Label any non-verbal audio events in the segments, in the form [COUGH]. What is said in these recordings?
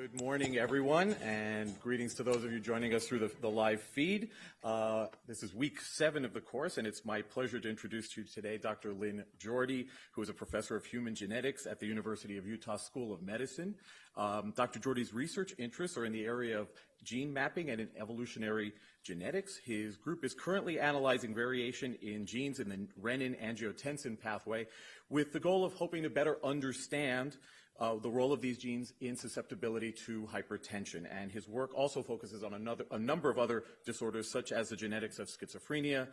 Good morning, everyone, and greetings to those of you joining us through the, the live feed. Uh, this is week seven of the course, and it's my pleasure to introduce to you today Dr. Lynn Jorde, who is a professor of human genetics at the University of Utah School of Medicine. Um, Dr. Jorde's research interests are in the area of gene mapping and in evolutionary genetics. His group is currently analyzing variation in genes in the renin-angiotensin pathway with the goal of hoping to better understand uh, the role of these genes in susceptibility to hypertension. And his work also focuses on another, a number of other disorders, such as the genetics of schizophrenia,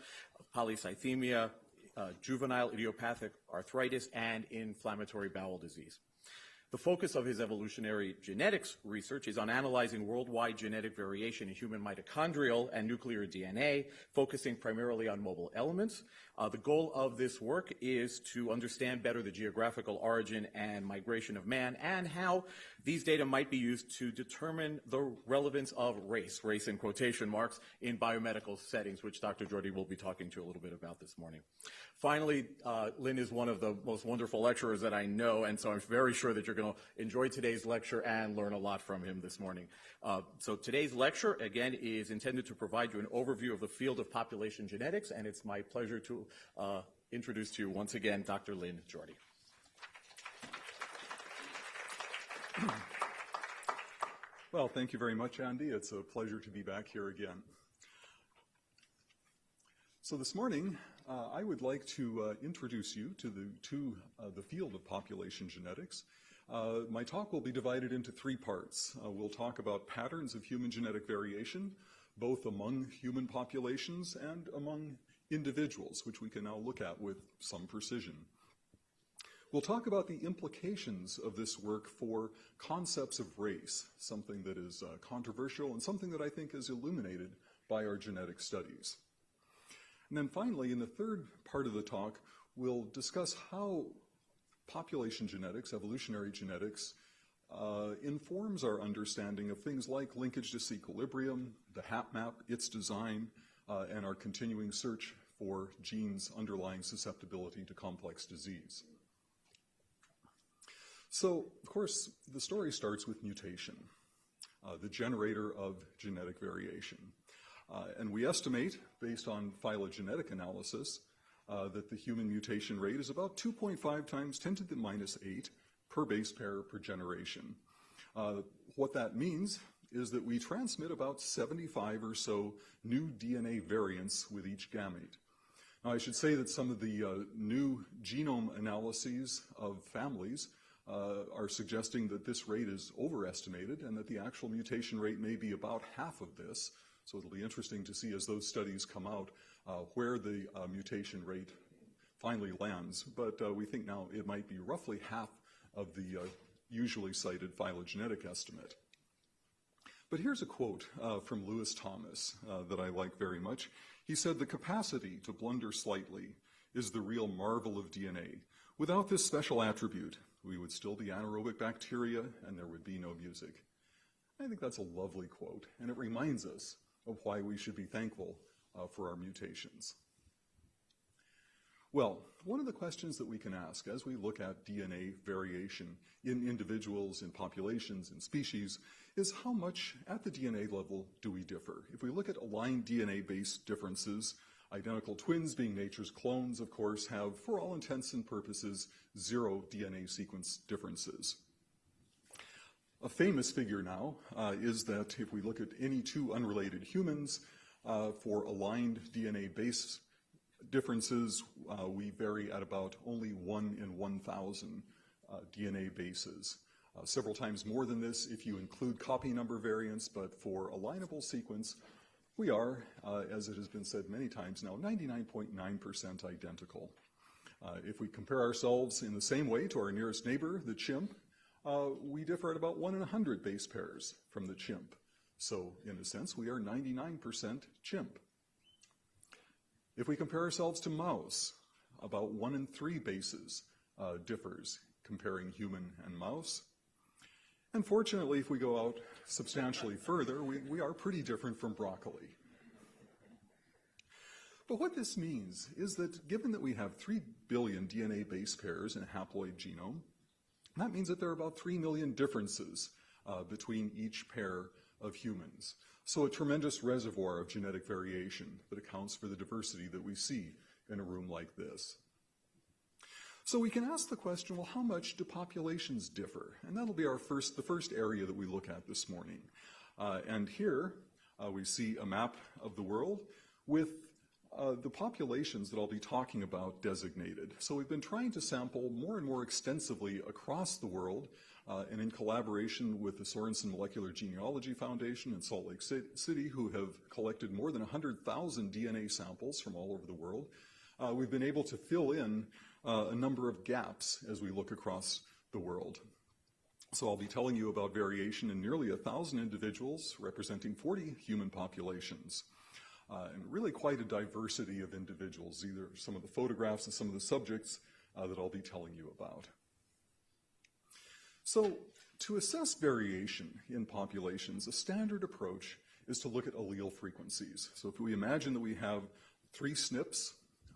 polycythemia, uh, juvenile idiopathic arthritis, and inflammatory bowel disease. The focus of his evolutionary genetics research is on analyzing worldwide genetic variation in human mitochondrial and nuclear DNA, focusing primarily on mobile elements. Uh, the goal of this work is to understand better the geographical origin and migration of man and how these data might be used to determine the relevance of race, race in quotation marks, in biomedical settings, which Dr. Jorde will be talking to a little bit about this morning. Finally, uh, Lynn is one of the most wonderful lecturers that I know, and so I'm very sure that you're going to enjoy today's lecture and learn a lot from him this morning. Uh, so today's lecture, again, is intended to provide you an overview of the field of population genetics, and it's my pleasure to uh, introduce to you once again Dr. Lynn Jorde. Well, thank you very much, Andy. It's a pleasure to be back here again. So this morning, uh, I would like to uh, introduce you to the, to, uh, the field of population genetics. Uh, my talk will be divided into three parts. Uh, we'll talk about patterns of human genetic variation, both among human populations and among individuals, which we can now look at with some precision. We'll talk about the implications of this work for concepts of race, something that is uh, controversial and something that I think is illuminated by our genetic studies. And then finally, in the third part of the talk, we'll discuss how population genetics, evolutionary genetics, uh, informs our understanding of things like linkage disequilibrium, the HapMap, its design, and our continuing search for genes underlying susceptibility to complex disease. So, of course, the story starts with mutation, uh, the generator of genetic variation. Uh, and we estimate, based on phylogenetic analysis, uh, that the human mutation rate is about 2.5 times 10 to the minus 8 per base pair per generation. Uh, what that means is that we transmit about 75 or so new DNA variants with each gamete. Now, I should say that some of the uh, new genome analyses of families uh, are suggesting that this rate is overestimated and that the actual mutation rate may be about half of this. So it'll be interesting to see as those studies come out uh, where the uh, mutation rate finally lands. But uh, we think now it might be roughly half of the uh, usually cited phylogenetic estimate. But here's a quote uh, from Lewis Thomas uh, that I like very much. He said, the capacity to blunder slightly is the real marvel of DNA. Without this special attribute, we would still be anaerobic bacteria and there would be no music. I think that's a lovely quote, and it reminds us of why we should be thankful uh, for our mutations. Well, one of the questions that we can ask as we look at DNA variation in individuals, in populations, in species, is how much at the DNA level do we differ? If we look at aligned DNA-based differences, identical twins being nature's clones, of course, have, for all intents and purposes, zero DNA sequence differences. A famous figure now uh, is that if we look at any two unrelated humans, uh, for aligned DNA base differences, uh, we vary at about only 1 in 1,000 uh, DNA bases. Uh, several times more than this if you include copy number variants, but for alignable sequence, we are, uh, as it has been said many times now, 99.9% identical. if we compare ourselves in the same way to our nearest neighbor, the chimp, uh, we differ at about 1 in 100 base pairs from the chimp. So in a sense, we are 99% chimp. If we compare ourselves to mouse, about 1 in 3 bases uh, differs comparing human and mouse. And fortunately, if we go out substantially further, we, we are pretty different from broccoli. But what this means is that given that we have 3 billion DNA base pairs in a haploid genome, that means that there are about 3 million differences uh, between each pair of humans. So a tremendous reservoir of genetic variation that accounts for the diversity that we see in a room like this. So we can ask the question, well, how much do populations differ? And that'll be our first, the first area that we look at this morning. Uh, and here uh, we see a map of the world with uh, the populations that I'll be talking about designated. So we've been trying to sample more and more extensively across the world uh, and in collaboration with the Sorenson Molecular Genealogy Foundation in Salt Lake City, who have collected more than 100,000 DNA samples from all over the world, uh, we've been able to fill in uh, a number of gaps as we look across the world. So I'll be telling you about variation in nearly a 1,000 individuals representing 40 human populations. Uh, and really quite a diversity of individuals, either some of the photographs and some of the subjects uh, that I'll be telling you about. So to assess variation in populations, a standard approach is to look at allele frequencies. So if we imagine that we have three SNPs,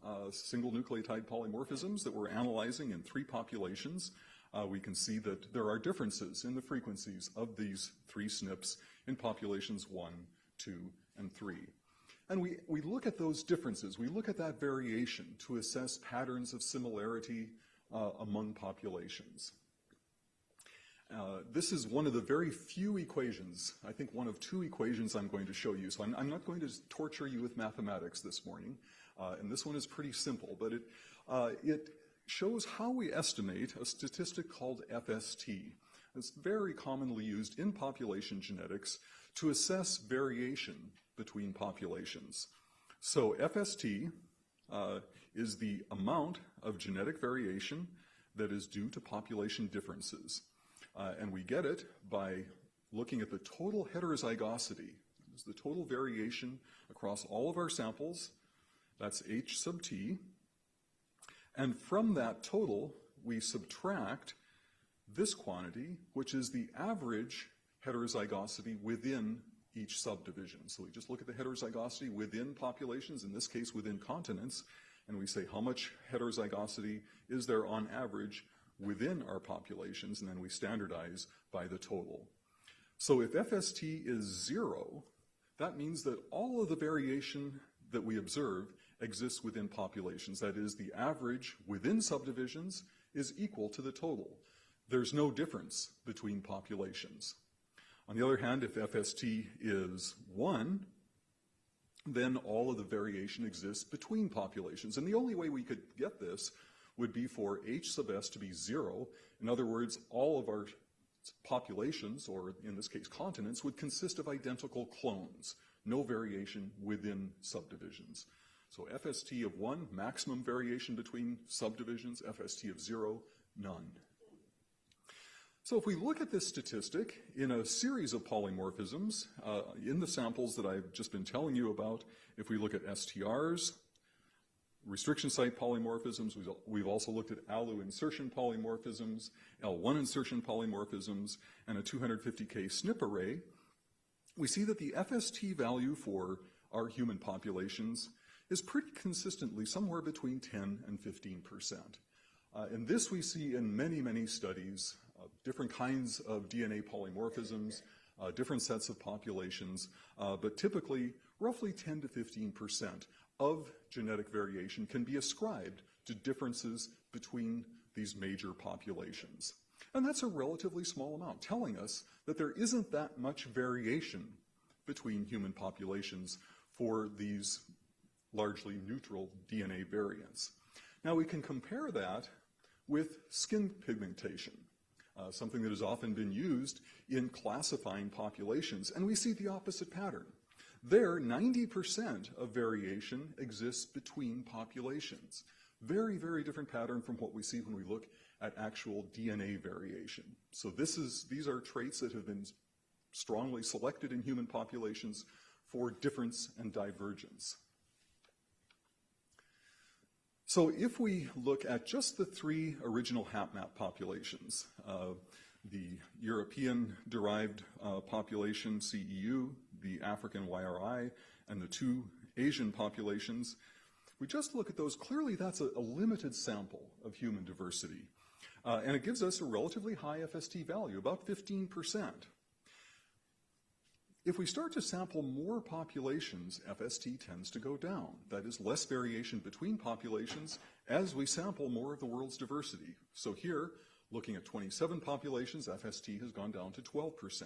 uh, single nucleotide polymorphisms that we're analyzing in three populations, uh, we can see that there are differences in the frequencies of these three SNPs in populations one, two, and three. And we, we look at those differences, we look at that variation to assess patterns of similarity uh, among populations. Uh, this is one of the very few equations, I think one of two equations I'm going to show you. So I'm, I'm not going to torture you with mathematics this morning. Uh, and this one is pretty simple, but it, uh, it shows how we estimate a statistic called FST. It's very commonly used in population genetics to assess variation between populations. So FST uh, is the amount of genetic variation that is due to population differences. Uh, and we get it by looking at the total heterozygosity. It's the total variation across all of our samples. That's H sub t. And from that total, we subtract this quantity, which is the average heterozygosity within each subdivision. So we just look at the heterozygosity within populations, in this case within continents, and we say how much heterozygosity is there on average within our populations, and then we standardize by the total. So if FST is zero, that means that all of the variation that we observe exists within populations. That is, the average within subdivisions is equal to the total. There's no difference between populations. On the other hand, if FST is 1, then all of the variation exists between populations. And the only way we could get this would be for H sub s to be 0. In other words, all of our populations, or in this case continents, would consist of identical clones, no variation within subdivisions. So FST of 1, maximum variation between subdivisions, FST of 0, none. So if we look at this statistic in a series of polymorphisms, uh, in the samples that I've just been telling you about, if we look at STRs, restriction site polymorphisms, we've also looked at ALU insertion polymorphisms, L1 insertion polymorphisms, and a 250K SNP array, we see that the FST value for our human populations is pretty consistently somewhere between 10 and 15 percent. Uh, and this we see in many, many studies, uh, different kinds of DNA polymorphisms, uh, different sets of populations, uh, but typically roughly 10 to 15 percent of genetic variation can be ascribed to differences between these major populations. And that's a relatively small amount, telling us that there isn't that much variation between human populations for these largely neutral DNA variants. Now we can compare that with skin pigmentation, uh, something that has often been used in classifying populations, and we see the opposite pattern. There, 90% of variation exists between populations. Very, very different pattern from what we see when we look at actual DNA variation. So this is, these are traits that have been strongly selected in human populations for difference and divergence. So if we look at just the three original HapMap populations, uh, the European-derived uh, population, CEU, the African YRI, and the two Asian populations, we just look at those, clearly that's a, a limited sample of human diversity. Uh, and it gives us a relatively high FST value, about 15%. If we start to sample more populations, FST tends to go down. That is less variation between populations as we sample more of the world's diversity. So here, looking at 27 populations, FST has gone down to 12%.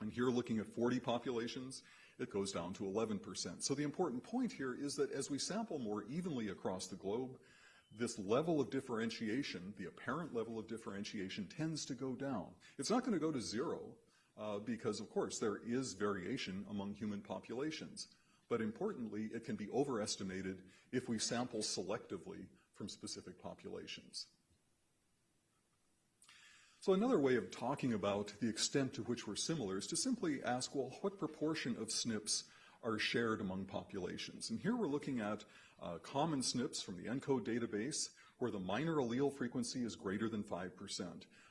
And here, looking at 40 populations, it goes down to 11%. So the important point here is that as we sample more evenly across the globe, this level of differentiation, the apparent level of differentiation, tends to go down. It's not going to go to zero, uh, because, of course, there is variation among human populations. But importantly, it can be overestimated if we sample selectively from specific populations. So another way of talking about the extent to which we're similar is to simply ask, well, what proportion of SNPs are shared among populations? And here we're looking at uh, common SNPs from the ENCODE database where the minor allele frequency is greater than 5%.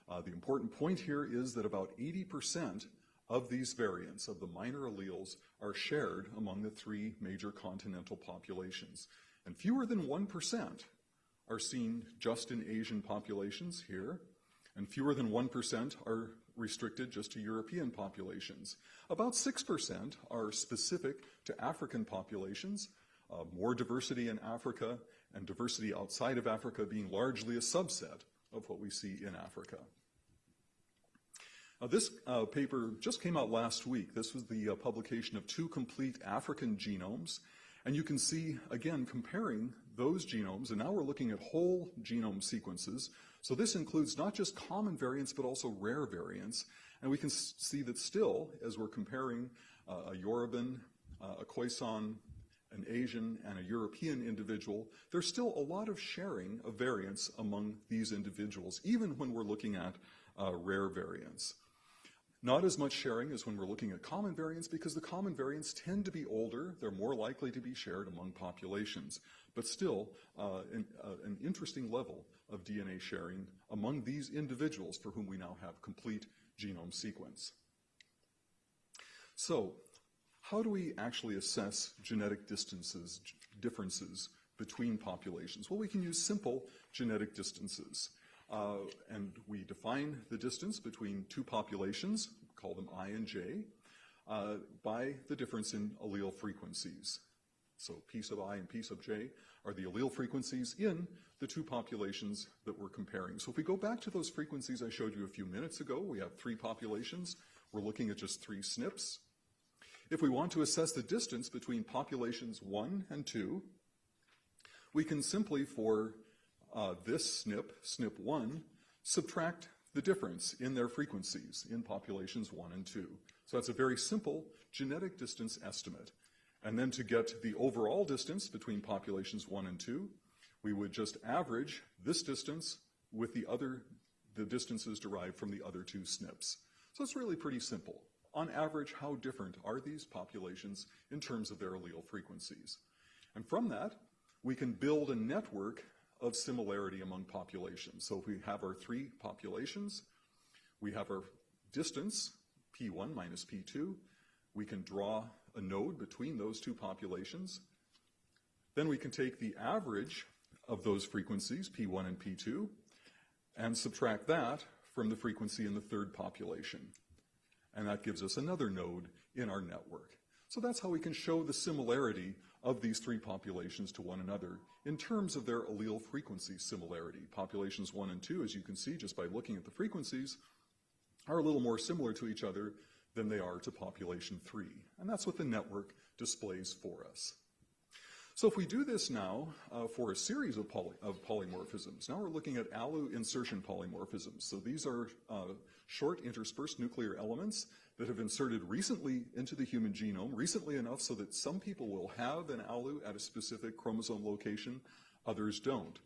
Uh, the important point here is that about 80% of these variants of the minor alleles are shared among the three major continental populations. And fewer than 1% are seen just in Asian populations here, and fewer than 1% are restricted just to European populations. About 6% are specific to African populations, uh, more diversity in Africa and diversity outside of Africa being largely a subset of what we see in Africa. This uh, paper just came out last week. This was the uh, publication of two complete African genomes. And you can see, again, comparing those genomes, and now we're looking at whole genome sequences. So this includes not just common variants, but also rare variants. And we can see that still, as we're comparing uh, a Yoruban, uh, a Khoisan, an Asian, and a European individual, there's still a lot of sharing of variants among these individuals, even when we're looking at uh, rare variants. Not as much sharing as when we're looking at common variants because the common variants tend to be older. They're more likely to be shared among populations. But still, uh, an, uh, an interesting level of DNA sharing among these individuals for whom we now have complete genome sequence. So, how do we actually assess genetic distances, differences between populations? Well, we can use simple genetic distances. Uh, and we define the distance between two populations, call them I and J, uh, by the difference in allele frequencies. So p sub i and p sub j are the allele frequencies in the two populations that we're comparing. So if we go back to those frequencies I showed you a few minutes ago, we have three populations. We're looking at just three SNPs. If we want to assess the distance between populations 1 and 2, we can simply, for uh, this SNP, SNP1, subtract the difference in their frequencies in populations 1 and 2. So that's a very simple genetic distance estimate. And then to get the overall distance between populations 1 and 2, we would just average this distance with the other, the distances derived from the other two SNPs. So it's really pretty simple. On average, how different are these populations in terms of their allele frequencies? And from that, we can build a network of similarity among populations. So if we have our three populations, we have our distance, P1 minus P2. We can draw a node between those two populations. Then we can take the average of those frequencies, P1 and P2, and subtract that from the frequency in the third population. And that gives us another node in our network. So that's how we can show the similarity of these three populations to one another in terms of their allele frequency similarity. Populations 1 and 2, as you can see just by looking at the frequencies, are a little more similar to each other than they are to population 3. And that's what the network displays for us. So if we do this now uh, for a series of, poly of, polymorphisms, now we're looking at ALU insertion polymorphisms. So these are uh, short interspersed nuclear elements that have inserted recently into the human genome, recently enough so that some people will have an ALU at a specific chromosome location, others don't.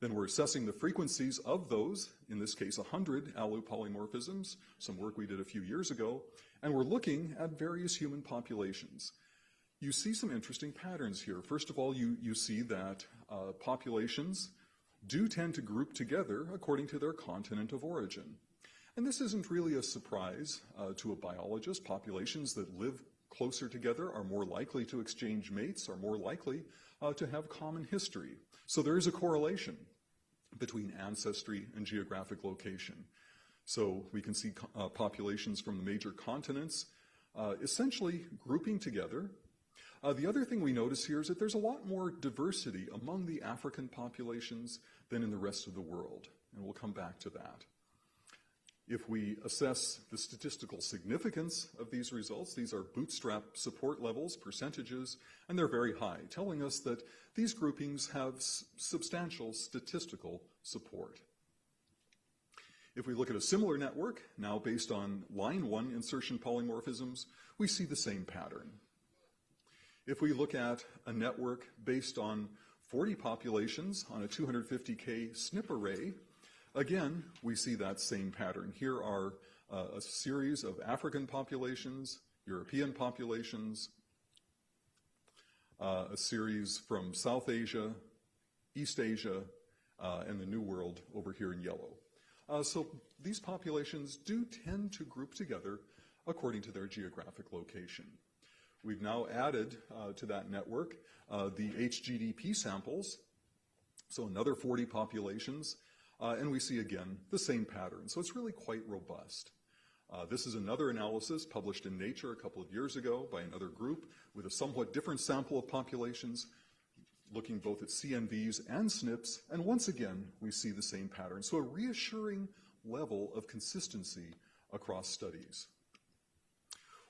Then we're assessing the frequencies of those, in this case 100 ALU polymorphisms, some work we did a few years ago, and we're looking at various human populations. You see some interesting patterns here. First of all, you, you see that uh, populations do tend to group together according to their continent of origin. And this isn't really a surprise uh, to a biologist. Populations that live closer together are more likely to exchange mates, are more likely uh, to have common history. So there is a correlation between ancestry and geographic location. So we can see uh, populations from the major continents uh, essentially grouping together. Uh, the other thing we notice here is that there's a lot more diversity among the African populations than in the rest of the world, and we'll come back to that. If we assess the statistical significance of these results, these are bootstrap support levels, percentages, and they're very high, telling us that these groupings have substantial statistical support. If we look at a similar network, now based on line one insertion polymorphisms, we see the same pattern. If we look at a network based on 40 populations on a 250K SNP array, again, we see that same pattern. Here are uh, a series of African populations, European populations, uh, a series from South Asia, East Asia, uh, and the New World over here in yellow. Uh, so these populations do tend to group together according to their geographic location. We've now added uh, to that network uh, the HGDP samples, so another 40 populations, uh, and we see again the same pattern. So it's really quite robust. Uh, this is another analysis published in Nature a couple of years ago by another group with a somewhat different sample of populations, looking both at CNVs and SNPs, and once again, we see the same pattern. So a reassuring level of consistency across studies.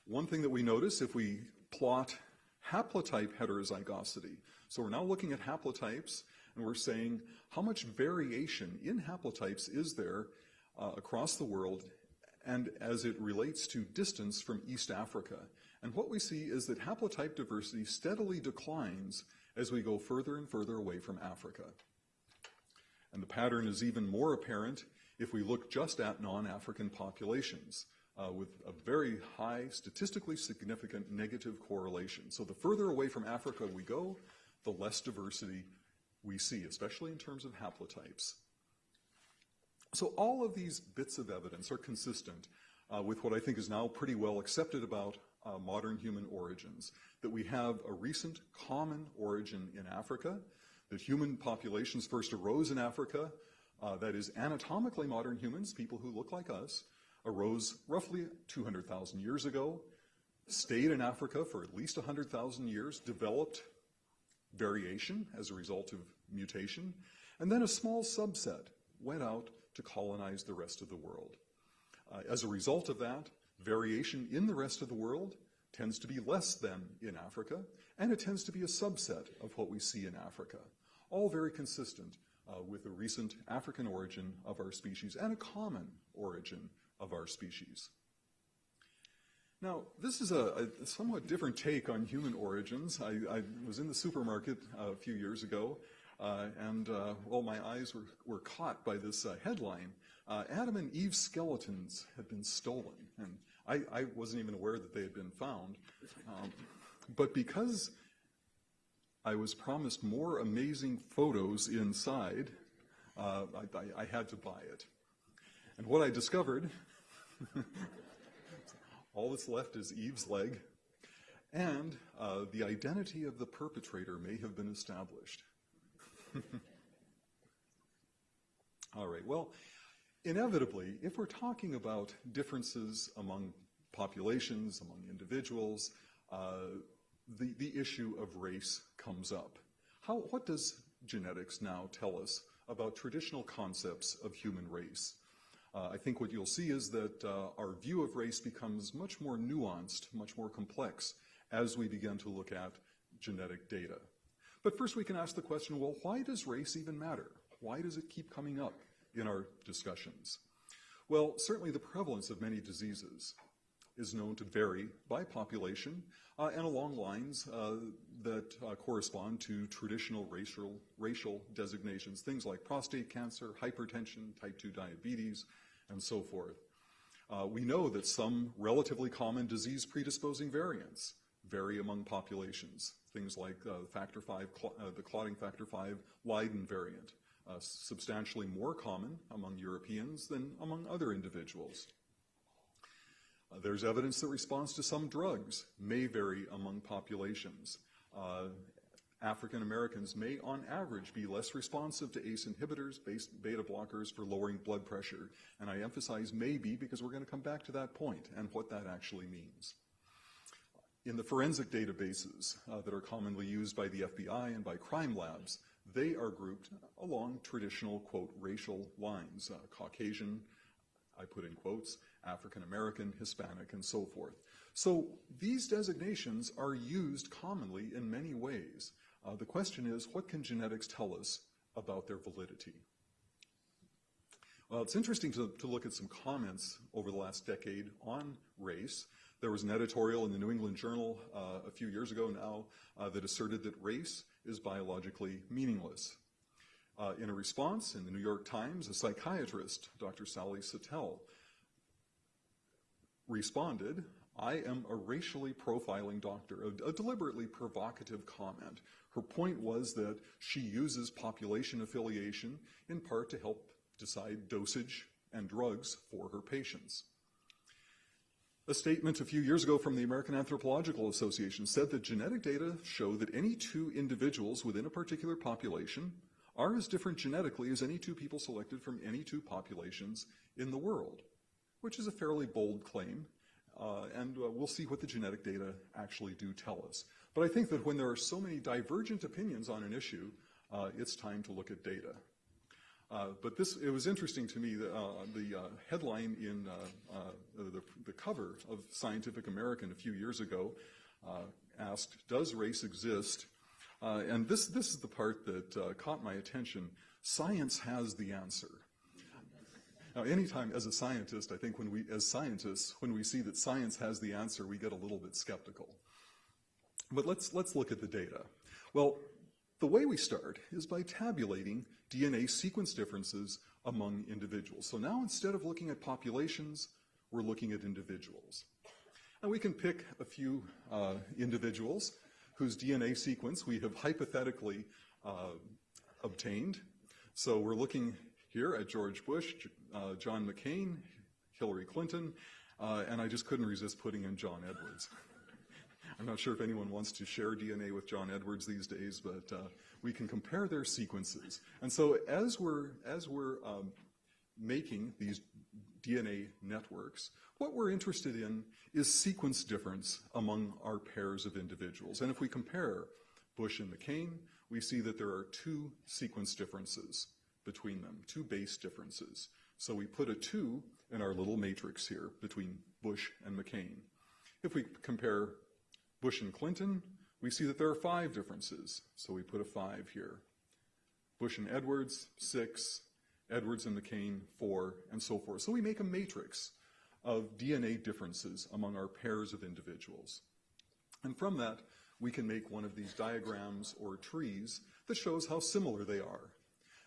One thing that we notice if we plot haplotype heterozygosity, so we're now looking at haplotypes and we're saying how much variation in haplotypes is there uh, across the world and as it relates to distance from East Africa. And what we see is that haplotype diversity steadily declines as we go further and further away from Africa. And the pattern is even more apparent if we look just at non-African populations uh, with a very high, statistically significant negative correlation. So the further away from Africa we go, the less diversity we see, especially in terms of haplotypes. So all of these bits of evidence are consistent uh, with what I think is now pretty well accepted about uh, modern human origins, that we have a recent common origin in Africa, that human populations first arose in Africa, uh, that is anatomically modern humans, people who look like us, arose roughly 200,000 years ago, stayed in Africa for at least 100,000 years, developed variation as a result of mutation, and then a small subset went out to colonize the rest of the world. Uh, as a result of that, variation in the rest of the world tends to be less than in Africa, and it tends to be a subset of what we see in Africa. All very consistent uh, with the recent African origin of our species and a common origin of our species. Now, this is a, a somewhat different take on human origins. I, I, was in the supermarket a few years ago, uh, and uh, well, my eyes were, were caught by this uh, headline. Uh, Adam and Eve's skeletons had been stolen, and I, I, wasn't even aware that they had been found. Um, but because I was promised more amazing photos inside, uh, I, I had to buy it. And what I discovered [LAUGHS] all that's left is Eve's leg, and uh, the identity of the perpetrator may have been established. [LAUGHS] all right, well, inevitably, if we're talking about differences among populations, among individuals, uh, the, the issue of race comes up. How, what does genetics now tell us about traditional concepts of human race? Uh, I think what you'll see is that uh, our view of race becomes much more nuanced, much more complex as we begin to look at genetic data. But first we can ask the question, well, why does race even matter? Why does it keep coming up in our discussions? Well, certainly the prevalence of many diseases is known to vary by population uh, and along lines uh, that uh, correspond to traditional racial, racial designations, things like prostate cancer, hypertension, type 2 diabetes, and so forth. Uh, we know that some relatively common disease predisposing variants vary among populations, things like uh, factor 5, cl uh, the clotting factor 5 Leiden variant, substantially more common among Europeans than among other individuals. Uh, there's evidence that response to some drugs may vary among populations. Uh, African Americans may, on average, be less responsive to ACE inhibitors, beta blockers for lowering blood pressure. And I emphasize maybe because we're going to come back to that point and what that actually means. in the forensic databases uh, that are commonly used by the FBI and by crime labs, they are grouped along traditional, quote, racial lines, uh, Caucasian, I put in quotes, African American, Hispanic, and so forth. So these designations are used commonly in many ways. Uh, the question is, what can genetics tell us about their validity? Well, it's interesting to, to look at some comments over the last decade on race. There was an editorial in the New England Journal uh, a few years ago now uh, that asserted that race is biologically meaningless. Uh, in a response in the New York Times, a psychiatrist, Dr. Sally Satel, responded, I am a racially profiling doctor, a, a, deliberately provocative comment. Her point was that she uses population affiliation in part to help decide dosage and drugs for her patients. A statement a few years ago from the American Anthropological Association said that genetic data show that any two individuals within a particular population are as different genetically as any two people selected from any two populations in the world, which is a fairly bold claim, uh, and uh, we'll see what the genetic data actually do tell us. But I think that when there are so many divergent opinions on an issue, uh, it's time to look at data. Uh, but this, it was interesting to me that uh, the uh, headline in the, the, cover of Scientific American a few years ago asked, does race exist? and this, this is the part that caught my attention. Science has the answer. Now, anytime as a scientist, I think when we, as scientists, when we see that science has the answer, we get a little bit skeptical. But let's, let's look at the data. Well, the way we start is by tabulating DNA sequence differences among individuals. So now instead of looking at populations, we're looking at individuals. And we can pick a few uh, individuals whose DNA sequence we have hypothetically uh, obtained. So we're looking here at George Bush, uh, John McCain, Hillary Clinton, uh, and I just couldn't resist putting in John Edwards. [LAUGHS] I'm not sure if anyone wants to share DNA with John Edwards these days, but uh, we can compare their sequences. And so as we're, as we're um, making these DNA networks, what we're interested in is sequence difference among our pairs of individuals. And if we compare Bush and McCain, we see that there are two sequence differences between them, two base differences. So we put a 2 in our little matrix here between Bush and McCain. If we compare Bush and Clinton, we see that there are five differences, so we put a 5 here. Bush and Edwards, 6. Edwards and McCain, 4, and so forth. So we make a matrix of DNA differences among our pairs of individuals. And from that, we can make one of these diagrams or trees that shows how similar they are.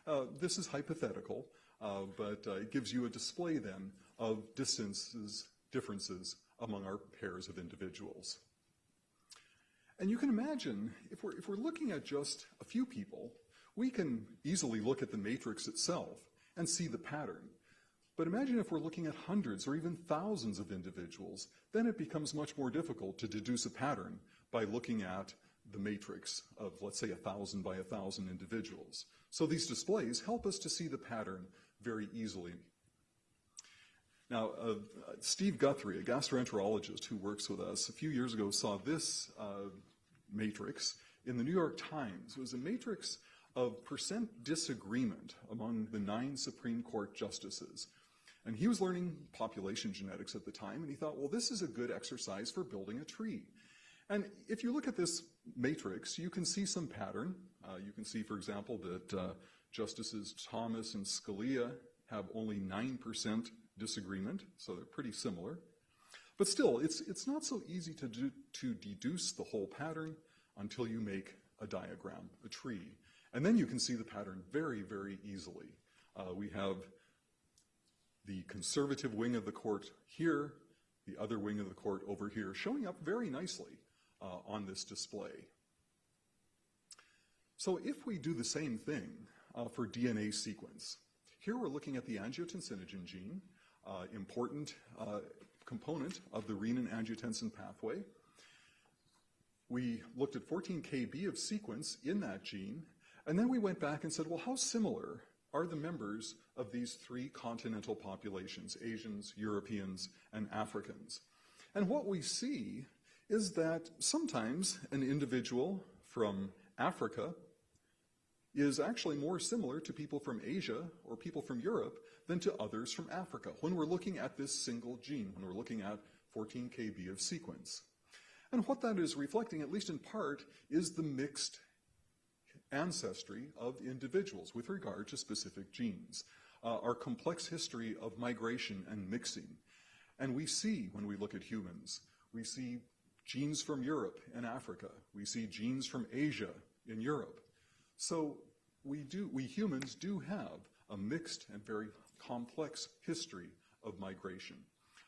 Uh, this is hypothetical, uh, but uh, it gives you a display then of distances, differences among our pairs of individuals. And you can imagine, if we're, if we're looking at just a few people, we can easily look at the matrix itself and see the pattern. But imagine if we're looking at hundreds or even thousands of individuals, then it becomes much more difficult to deduce a pattern by looking at the matrix of, let's say, a thousand by a thousand individuals. So these displays help us to see the pattern very easily. Now, uh, Steve Guthery, a gastroenterologist who works with us, a few years ago saw this uh, matrix in the New York Times. It was a matrix of percent disagreement among the nine Supreme Court justices. And he was learning population genetics at the time, and he thought, well, this is a good exercise for building a tree. And if you look at this matrix, you can see some pattern. Uh, you can see, for example, that uh, Justices Thomas and Scalia have only 9% disagreement, so they're pretty similar. But still, it's, it's not so easy to, do, to deduce the whole pattern until you make a diagram, a tree. And then you can see the pattern very, very easily. Uh, we have the conservative wing of the court here, the other wing of the court over here, showing up very nicely uh, on this display. So if we do the same thing uh, for DNA sequence, here we're looking at the angiotensinogen gene, uh, important uh, component of the renin-angiotensin pathway. We looked at 14 kb of sequence in that gene, and then we went back and said, well, how similar are the members of these three continental populations, Asians, Europeans, and Africans? And what we see is that sometimes an individual from Africa is actually more similar to people from Asia or people from Europe than to others from Africa when we're looking at this single gene, when we're looking at 14 kb of sequence. And what that is reflecting, at least in part, is the mixed ancestry of individuals with regard to specific genes, uh, our complex history of migration and mixing. And we see, when we look at humans, we see genes from Europe and Africa. We see genes from Asia in Europe. So we do, we humans do have a mixed and very complex history of migration.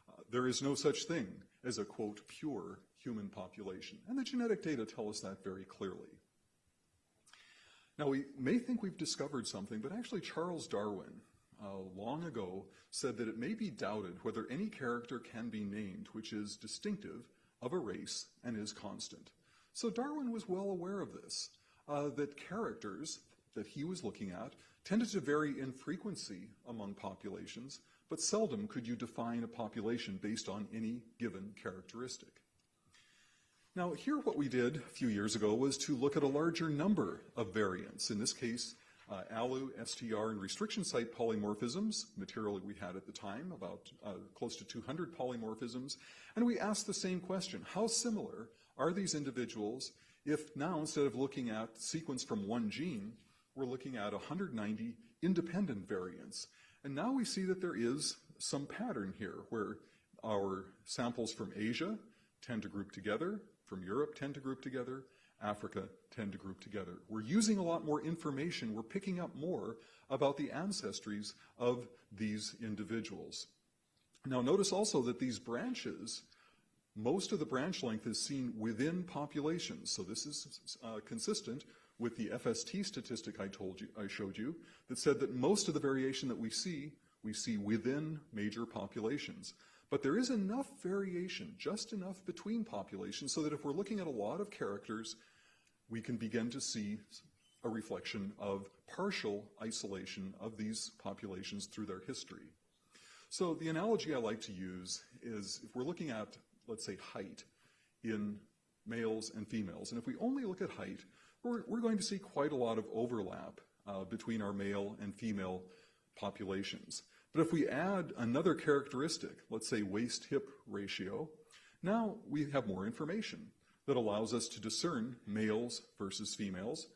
Uh, there is no such thing as a quote pure human population, and the genetic data tell us that very clearly. Now we may think we've discovered something, but actually Charles Darwin uh, long ago said that it may be doubted whether any character can be named which is distinctive of a race and is constant. So Darwin was well aware of this, uh, that characters that he was looking at tended to vary in frequency among populations, but seldom could you define a population based on any given characteristic. Now, here what we did a few years ago was to look at a larger number of variants. In this case, uh, ALU, STR, and restriction site polymorphisms, material we had at the time, about uh, close to 200 polymorphisms, and we asked the same question, how similar are these individuals if now instead of looking at sequence from one gene, we're looking at 190 independent variants. And now we see that there is some pattern here where our samples from Asia tend to group together, from Europe tend to group together, Africa tend to group together. We're using a lot more information. We're picking up more about the ancestries of these individuals. Now notice also that these branches, most of the branch length is seen within populations. So this is uh, consistent with the FST statistic I told you, I showed you, that said that most of the variation that we see, we see within major populations. But there is enough variation, just enough between populations, so that if we're looking at a lot of characters, we can begin to see a reflection of partial isolation of these populations through their history. So the analogy I like to use is if we're looking at, let's say, height in males and females, and if we only look at height, we're, we're going to see quite a lot of overlap uh, between our male and female populations. But if we add another characteristic, let's say waist-hip ratio, now we have more information that allows us to discern males versus females,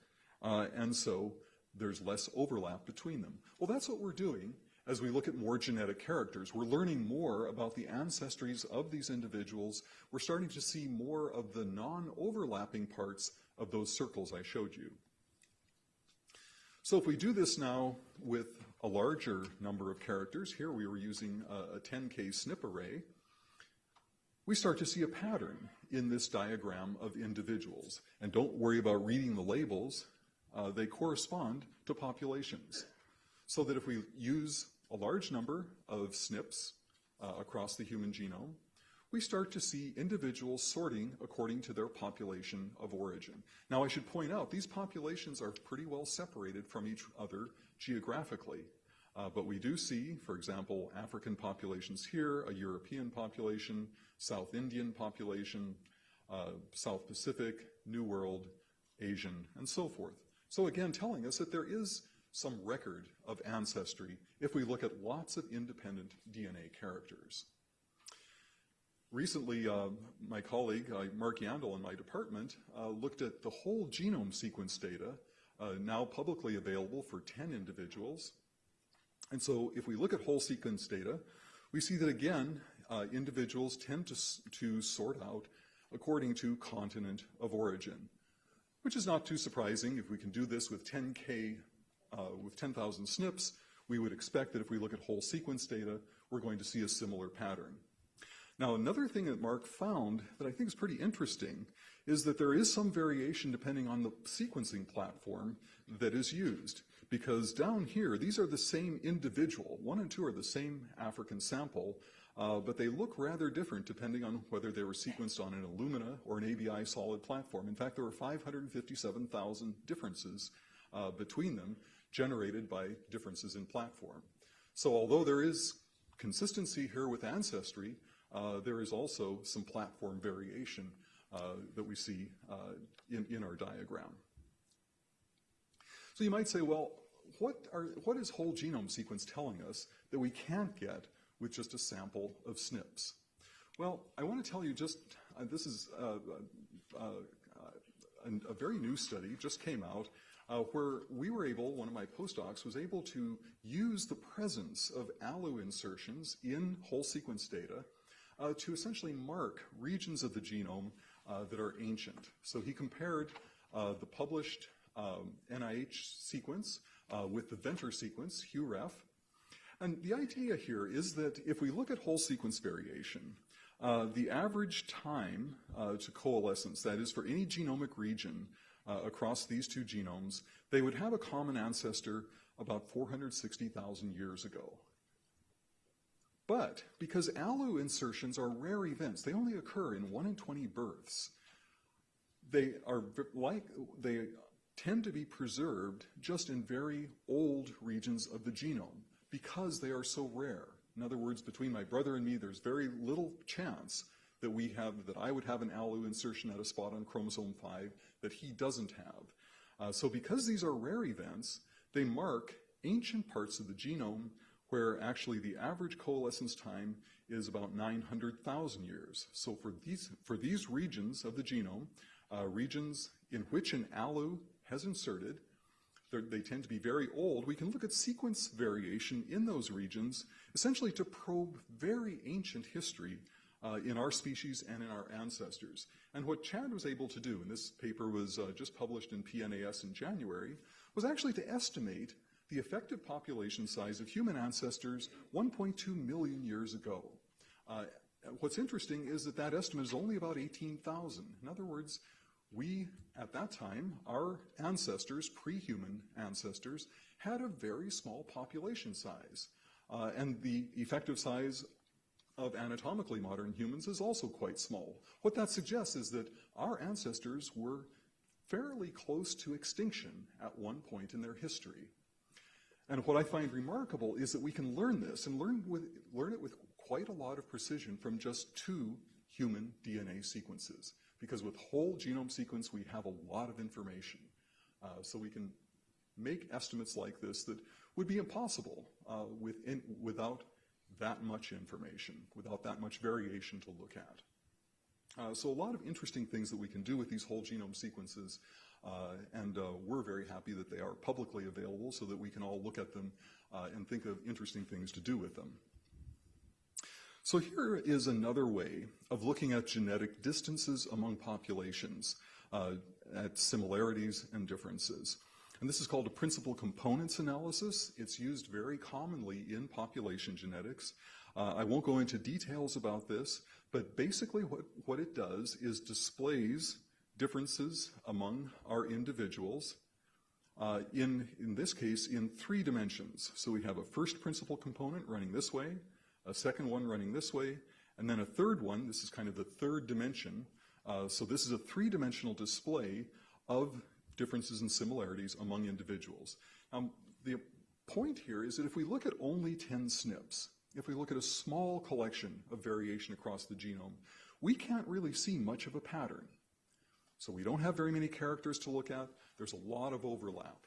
uh, and so there's less overlap between them. Well, that's what we're doing as we look at more genetic characters. We're learning more about the ancestries of these individuals. We're starting to see more of the non-overlapping parts of those circles I showed you. So if we do this now with a larger number of characters, here we were using a, a 10K SNP array, we start to see a pattern in this diagram of individuals. And don't worry about reading the labels, uh, they correspond to populations. So that if we use a large number of SNPs uh, across the human genome, we start to see individuals sorting according to their population of origin. Now, I should point out, these populations are pretty well separated from each other geographically. Uh, but we do see, for example, African populations here, a European population, South Indian population, uh, South Pacific, New World, Asian, and so forth. So again, telling us that there is some record of ancestry if we look at lots of independent DNA characters. Recently, uh, my colleague, uh, Mark Yandell in my department, uh, looked at the whole genome sequence data, uh, now publicly available for 10 individuals. And so if we look at whole sequence data, we see that again, uh, individuals tend to, to sort out according to continent of origin, which is not too surprising. If we can do this with 10K, uh, with 10,000 SNPs, we would expect that if we look at whole sequence data, we're going to see a similar pattern. Now, another thing that Mark found that I think is pretty interesting is that there is some variation depending on the sequencing platform that is used. Because down here, these are the same individual. One and two are the same African sample, uh, but they look rather different depending on whether they were sequenced on an Illumina or an ABI SOLiD platform. In fact, there were 557,000 differences uh, between them generated by differences in platform. So although there is consistency here with ancestry, uh, there is also some platform variation uh, that we see uh, in, in our diagram. So you might say, well, what, are, what is whole genome sequence telling us that we can't get with just a sample of SNPs? Well, I want to tell you just, uh, this is uh, uh, a, a, very new study, just came out, uh, where we were able, one of my postdocs was able to use the presence of ALU insertions in whole sequence data uh, to essentially mark regions of the genome uh, that are ancient. So he compared the published um, NIH sequence uh, with the Venter sequence, HuREF. And the idea here is that if we look at whole sequence variation, uh, the average time uh, to coalescence, that is for any genomic region uh, across these two genomes, they would have a common ancestor about 460,000 years ago. But because ALU insertions are rare events, they only occur in 1 in 20 births, they are like, they tend to be preserved just in very old regions of the genome because they are so rare. In other words, between my brother and me, there's very little chance that we have, that I would have an ALU insertion at a spot on chromosome 5 that he doesn't have. Uh, so because these are rare events, they mark ancient parts of the genome where actually the average coalescence time is about 900,000 years. So for these, for these regions of the genome, uh, regions in which an ALU has inserted. They tend to be very old. We can look at sequence variation in those regions, essentially to probe very ancient history uh, in our species and in our ancestors. And what Chad was able to do, and this paper was uh, just published in PNAS in January, was actually to estimate the effective population size of human ancestors 1.2 million years ago. Uh, what's interesting is that that estimate is only about 18,000. In other words, we, at that time, our ancestors, pre-human ancestors, had a very small population size. Uh, and the effective size of anatomically modern humans is also quite small. What that suggests is that our ancestors were fairly close to extinction at one point in their history. And what I find remarkable is that we can learn this and learn, with, learn it with quite a lot of precision from just two human DNA sequences because with whole genome sequence, we have a lot of information. Uh, so we can make estimates like this that would be impossible uh, within, without that much information, without that much variation to look at. Uh, so a lot of interesting things that we can do with these whole genome sequences, uh, and uh, we're very happy that they are publicly available so that we can all look at them uh, and think of interesting things to do with them. So here is another way of looking at genetic distances among populations, uh, at similarities and differences. And this is called a principal components analysis. It's used very commonly in population genetics. Uh, I won't go into details about this, but basically what, what it does is displays differences among our individuals uh, in, in this case, in three dimensions. So we have a first principal component running this way, a second one running this way, and then a third one, this is kind of the third dimension. Uh, so this is a three-dimensional display of differences and similarities among individuals. Um, the point here is that if we look at only 10 SNPs, if we look at a small collection of variation across the genome, we can't really see much of a pattern. So we don't have very many characters to look at. There's a lot of overlap.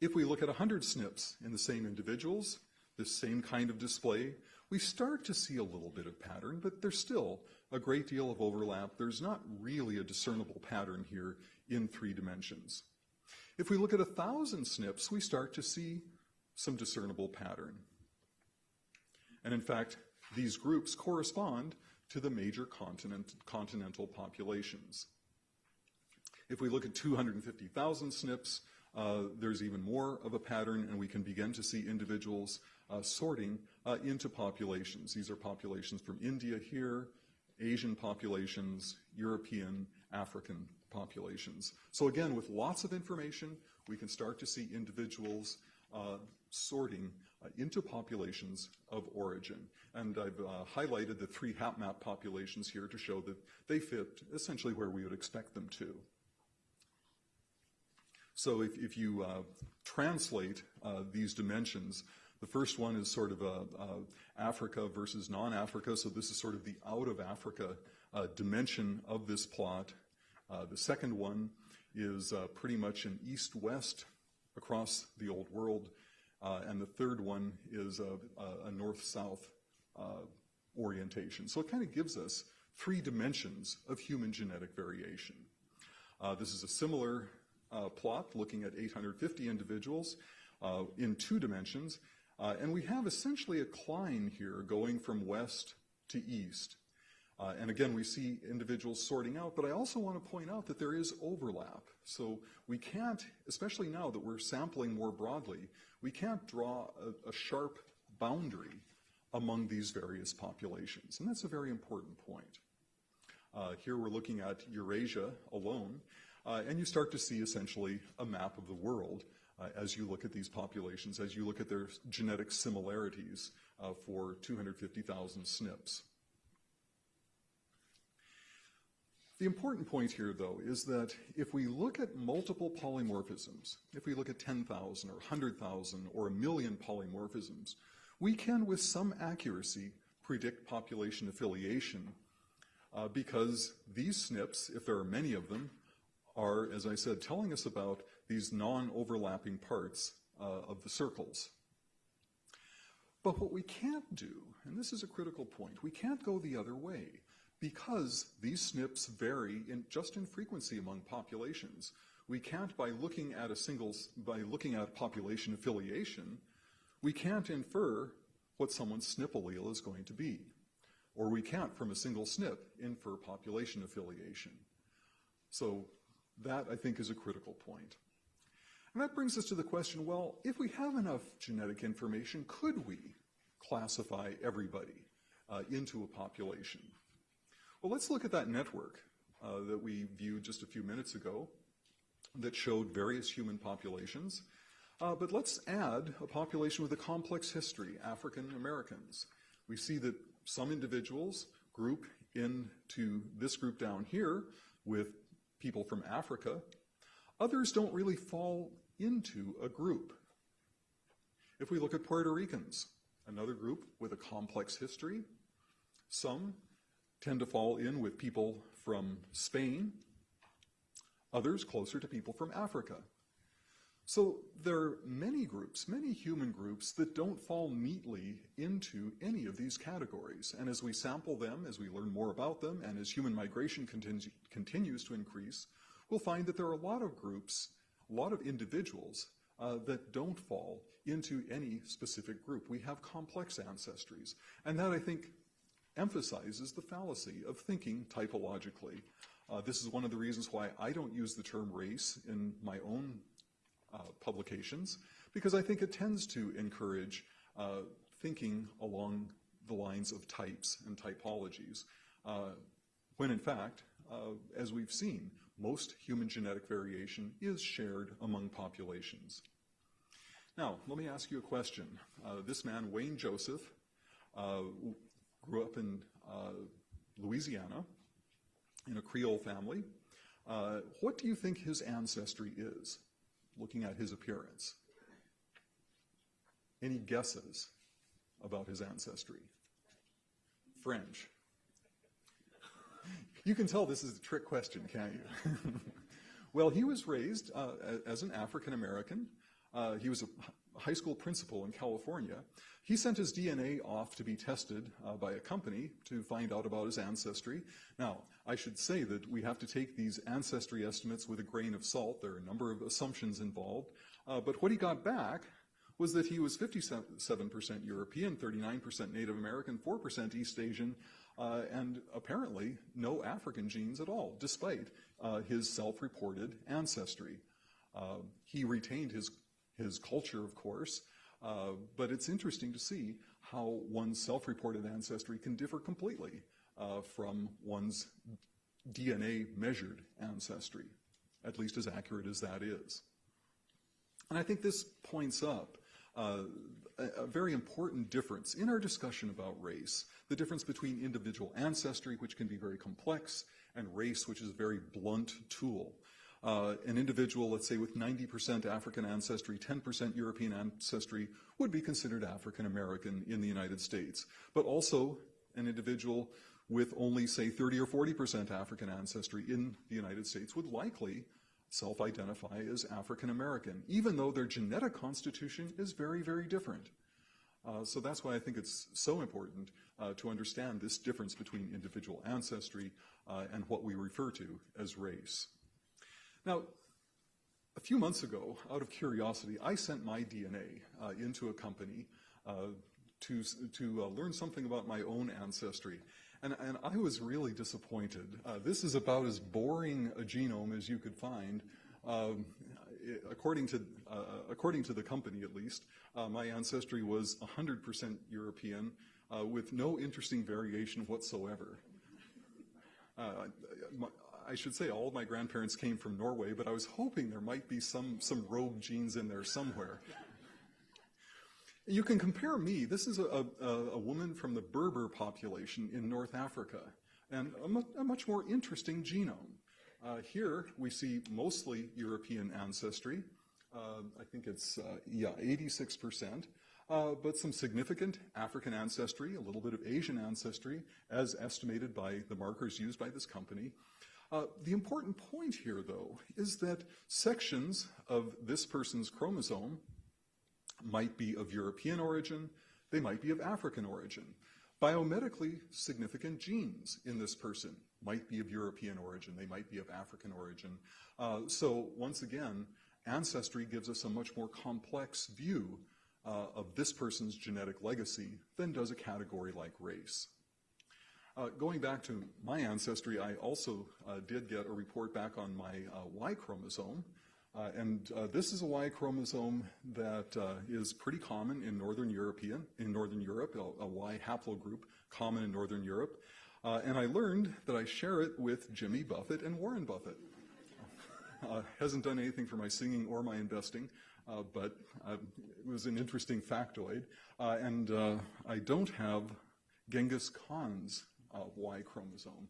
If we look at 100 SNPs in the same individuals, this same kind of display, we start to see a little bit of pattern, but there's still a great deal of overlap. There's not really a discernible pattern here in three dimensions. If we look at a thousand SNPs, we start to see some discernible pattern. And in fact, these groups correspond to the major continent, continental populations. If we look at 250,000 SNPs, uh, there's even more of a pattern, and we can begin to see individuals sorting uh, into populations. These are populations from India here, Asian populations, European, African populations. So again, with lots of information, we can start to see individuals uh, sorting uh, into populations of origin. And I've uh, highlighted the three HapMap populations here to show that they fit essentially where we would expect them to. So if, if you uh, translate uh, these dimensions The first one is sort of a, a Africa versus non-Africa, so this is sort of the out of Africa uh, dimension of this plot. Uh, the second one is uh, pretty much an east-west across the old world, uh, and the third one is a, a north-south uh, orientation. So it kind of gives us three dimensions of human genetic variation. Uh, this is a similar plot looking at 850 individuals in two dimensions, and we have essentially a cline here going from west to east. Uh, and again, we see individuals sorting out, but I also want to point out that there is overlap. So we can't, especially now that we're sampling more broadly, we can't draw a, a sharp boundary among these various populations. And that's a very important point. Uh, here we're looking at Eurasia alone, uh, and you start to see essentially a map of the world uh, as you look at these populations, as you look at their genetic similarities uh, for 250,000 SNPs. The important point here, though, is that if we look at multiple polymorphisms, if we look at 10,000 or 100,000 or a million polymorphisms, we can, with some accuracy, predict population affiliation uh, because these SNPs, if there are many of them, are, as I said, telling us about these non-overlapping parts uh, of the circles. But what we can't do, and this is a critical point, we can't go the other way because these SNPs vary in, just in frequency among populations. We can't, by looking at a single, by looking at population affiliation, we can't infer what someone's SNP allele is going to be. Or we can't, from a single SNP, infer population affiliation. So that, I think, is a critical point. And that brings us to the question, well, if we have enough genetic information, could we classify everybody uh, into a population? Well, let's look at that network uh, that we viewed just a few minutes ago that showed various human populations. Uh, but let's add a population with a complex history, African Americans. We see that some individuals group into this group down here with people from Africa. Others don't really fall into a group. If we look at Puerto Ricans, another group with a complex history, some tend to fall in with people from Spain, others closer to people from Africa. So there are many groups, many human groups that don't fall neatly into any of these categories. And as we sample them, as we learn more about them, and as human migration continu continues to increase, we'll find that there are a lot of groups, a lot of individuals uh, that don't fall into any specific group. We have complex ancestries. And that, I think, emphasizes the fallacy of thinking typologically. Uh, this is one of the reasons why I don't use the term race in my own uh, publications, because I think it tends to encourage uh, thinking along the lines of types and typologies, uh, when in fact, uh, as we've seen, most human genetic variation is shared among populations. Now, let me ask you a question. Uh, this man, Wayne Joseph, grew up in uh, Louisiana in a Creole family. Uh, what do you think his ancestry is, looking at his appearance? Any guesses about his ancestry? French. You can tell this is a trick question, can't you? [LAUGHS] well, he was raised uh, as an African American. Uh, he was a high school principal in California, he sent his DNA off to be tested uh, by a company to find out about his ancestry. Now, I should say that we have to take these ancestry estimates with a grain of salt. There are a number of assumptions involved. Uh, but what he got back was that he was 57% European, 39% Native American, 4% East Asian, uh, and apparently no African genes at all, despite uh, his self-reported ancestry. Uh, he retained his his culture, of course. Uh, but it's interesting to see how one's self-reported ancestry can differ completely uh, from one's DNA measured ancestry, at least as accurate as that is. And I think this points up uh, a, very important difference in our discussion about race, the difference between individual ancestry, which can be very complex, and race, which is a very blunt tool. uh, an individual, let's say with 90% African ancestry, 10% European ancestry, would be considered African American in the United States. But also an individual with only, say, 30 or 40% African ancestry in the United States would likely self-identify as African American, even though their genetic constitution is very, very different. Uh, so that's why I think it's so important uh, to understand this difference between individual ancestry uh, and what we refer to as race. Now, a few months ago, out of curiosity, I sent my DNA uh, into a company uh, to, to uh, learn something about my own ancestry. And, and I was really disappointed. this is about as boring a genome as you could find. Um, according to, uh, according to the company at least, uh, my ancestry was 100% European uh, with no interesting variation whatsoever. My, I should say all of my grandparents came from Norway, but I was hoping there might be some, some rogue genes in there somewhere. You can compare me, this is a, a, a woman from the Berber population in North Africa, and a, mu a much more interesting genome. Uh, here we see mostly European ancestry. Uh, I think it's, uh, yeah, 86%, uh, but some significant African ancestry, a little bit of Asian ancestry, as estimated by the markers used by this company. Uh, the important point here, though, is that sections of this person's chromosome might be of European origin, they might be of African origin. Biomedically significant genes in this person might be of European origin, they might be of African origin. Uh, so once again, ancestry gives us a much more complex view uh, of this person's genetic legacy than does a category like race. Uh, going back to my ancestry, I also uh, did get a report back on my uh, Y chromosome. Uh, and uh, this is a Y chromosome that is pretty common in Northern European, in Northern Europe, a, a Y haplogroup common in Northern Europe. Uh, and I learned that I share it with Jimmy Buffett and Warren Buffett. Uh, hasn't done anything for my singing or my investing, uh, but uh, it was an interesting factoid. Uh, and uh, I don't have Genghis Khan's Y chromosome.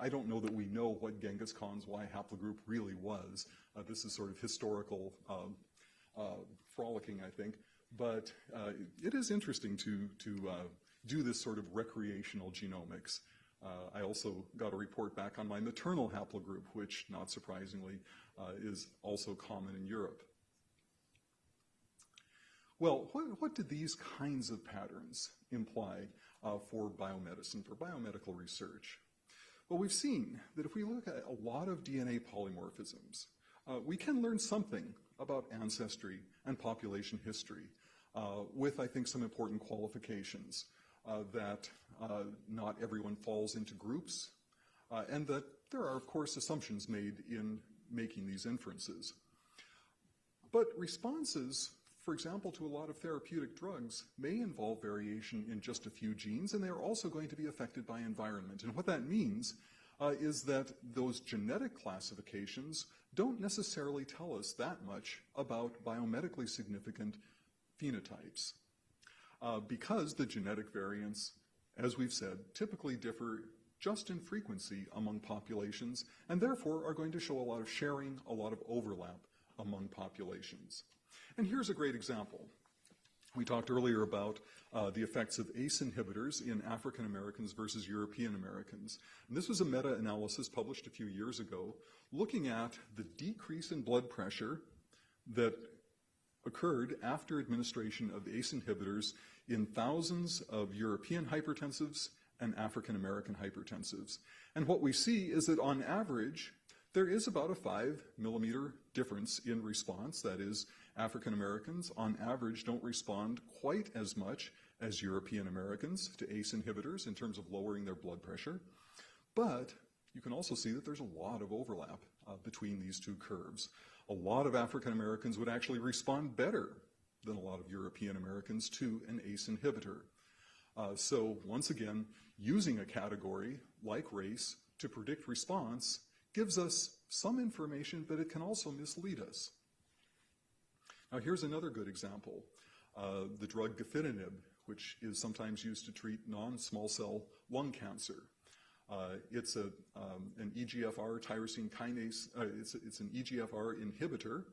I don't know that we know what Genghis Khan's Y haplogroup really was. this is sort of historical um, frolicking, I think. But it is interesting to, to do this sort of recreational genomics. Uh, I also got a report back on my maternal haplogroup, which, not surprisingly, uh, is also common in Europe. Well, what, what did these kinds of patterns imply uh, for biomedicine, for biomedical research? Well, we've seen that if we look at a lot of DNA polymorphisms, uh, we can learn something about ancestry and population history uh, with, I think, some important qualifications uh, that uh, not everyone falls into groups, uh, and that there are, of course, assumptions made in making these inferences. But responses, for example, to a lot of therapeutic drugs may involve variation in just a few genes, and they are also going to be affected by environment. And what that means uh, is that those genetic classifications don't necessarily tell us that much about biomedically significant phenotypes. Uh, because the genetic variants as we've said, typically differ just in frequency among populations and therefore are going to show a lot of sharing, a lot of overlap among populations. And here's a great example. We talked earlier about uh, the effects of ACE inhibitors in African Americans versus European Americans. And this was a meta-analysis published a few years ago looking at the decrease in blood pressure that occurred after administration of ACE inhibitors in thousands of European hypertensives and African American hypertensives. And what we see is that on average, there is about a five millimeter difference in response. That is, African Americans on average don't respond quite as much as European Americans to ACE inhibitors in terms of lowering their blood pressure. But you can also see that there's a lot of overlap uh, between these two curves. A lot of African Americans would actually respond better than a lot of European Americans to an ACE inhibitor. Uh, so once again, using a category like race to predict response gives us some information, but it can also mislead us. Now here's another good example. Uh, the drug gefitinib, which is sometimes used to treat non-small cell lung cancer. Uh, it's a, um, an EGFR tyrosine kinase, uh, it's, it's an EGFR inhibitor.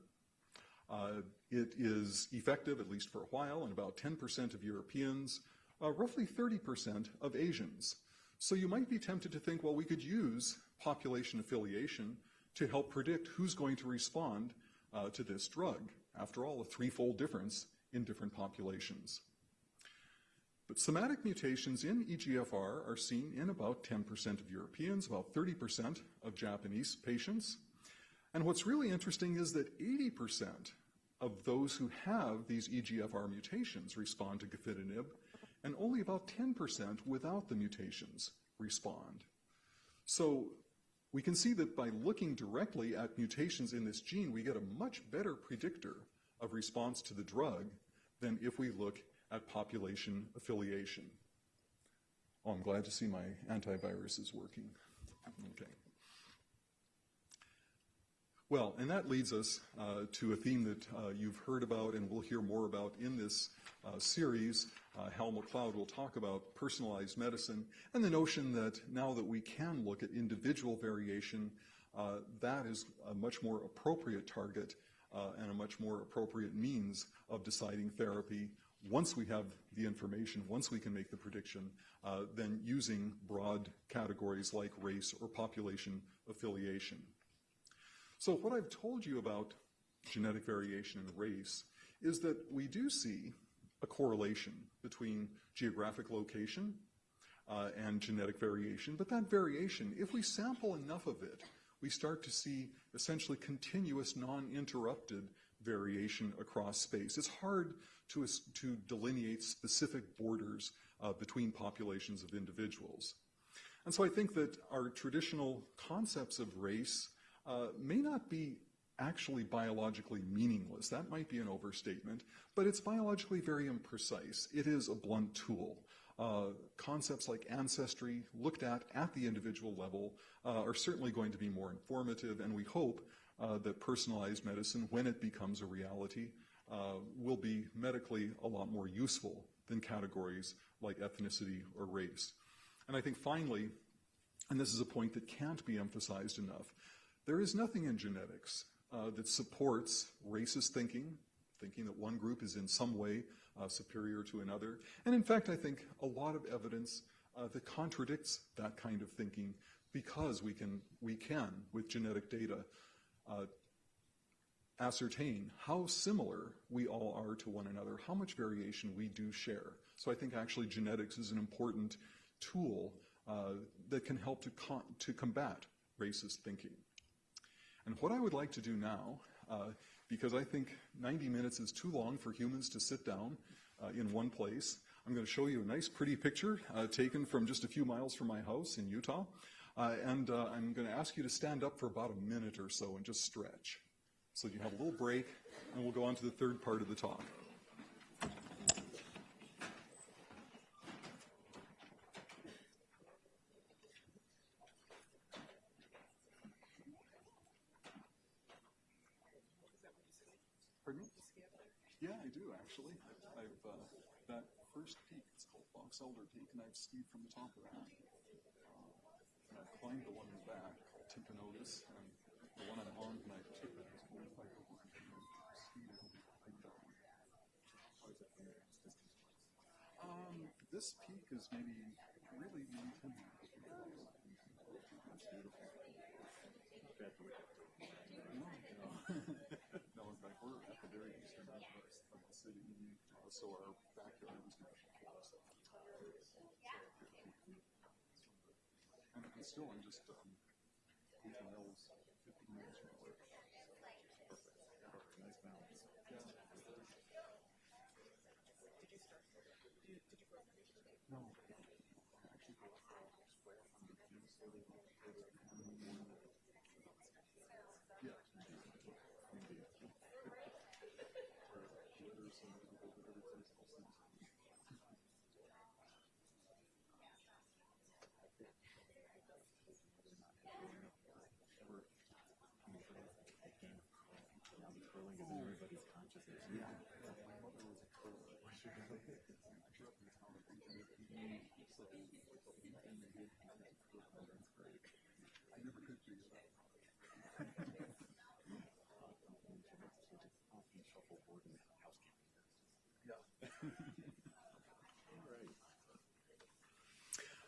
Uh, it is effective, at least for a while, in about 10% of Europeans, uh, roughly 30% of Asians. So you might be tempted to think, well, we could use population affiliation to help predict who's going to respond uh, to this drug. After all, a threefold difference in different populations. But somatic mutations in EGFR are seen in about 10% of Europeans, about 30% of Japanese patients. And what's really interesting is that 80% of those who have these EGFR mutations respond to gefitinib, and only about 10% without the mutations respond. So we can see that by looking directly at mutations in this gene, we get a much better predictor of response to the drug than if we look at population affiliation. Oh, I'm glad to see my antivirus is working. Okay. Well, and that leads us uh, to a theme that uh, you've heard about and we'll hear more about in this uh, series. Uh, Hal McLeod will talk about personalized medicine and the notion that now that we can look at individual variation, uh, that is a much more appropriate target uh, and a much more appropriate means of deciding therapy once we have the information, once we can make the prediction, than using broad categories like race or population affiliation. So what I've told you about genetic variation and race is that we do see a correlation between geographic location uh, and genetic variation, but that variation, if we sample enough of it, we start to see essentially continuous, non-interrupted variation across space. It's hard to, to delineate specific borders uh, between populations of individuals. And so I think that our traditional concepts of race uh, may not be actually biologically meaningless. That might be an overstatement, but it's biologically very imprecise. It is a blunt tool. Uh, concepts like ancestry, looked at at the individual level, uh, are certainly going to be more informative, and we hope uh, that personalized medicine, when it becomes a reality, uh, will be medically a lot more useful than categories like ethnicity or race. And I think finally, and this is a point that can't be emphasized enough, there is nothing in genetics uh, that supports racist thinking, thinking that one group is in some way uh, superior to another. And in fact, I think a lot of evidence uh, that contradicts that kind of thinking because we can, we can with genetic data, uh, ascertain how similar we all are to one another, how much variation we do share. So I think actually genetics is an important tool uh, that can help to, to combat racist thinking. And what I would like to do now, uh, because I think 90 minutes is too long for humans to sit down uh, in one place, I'm going to show you a nice pretty picture uh, taken from just a few miles from my house in Utah. Uh, and uh, I'm going to ask you to stand up for about a minute or so and just stretch. So you have a little break, and we'll go on to the third part of the talk. Pardon me? Yeah, I do actually. I've uh, that first peak. It's called Box Elder Peak, and I've skied from the top of that. And I've climbed the one in the back, Timpanogos, and the one I'm on took it. It's 45 over. Um, this peak is maybe really maybe 10 miles. That's beautiful. [LAUGHS] [LAUGHS] no, in fact, we're at the very eastern end of the city, uh, so our backyard is national forest. And, and still, I'm just um,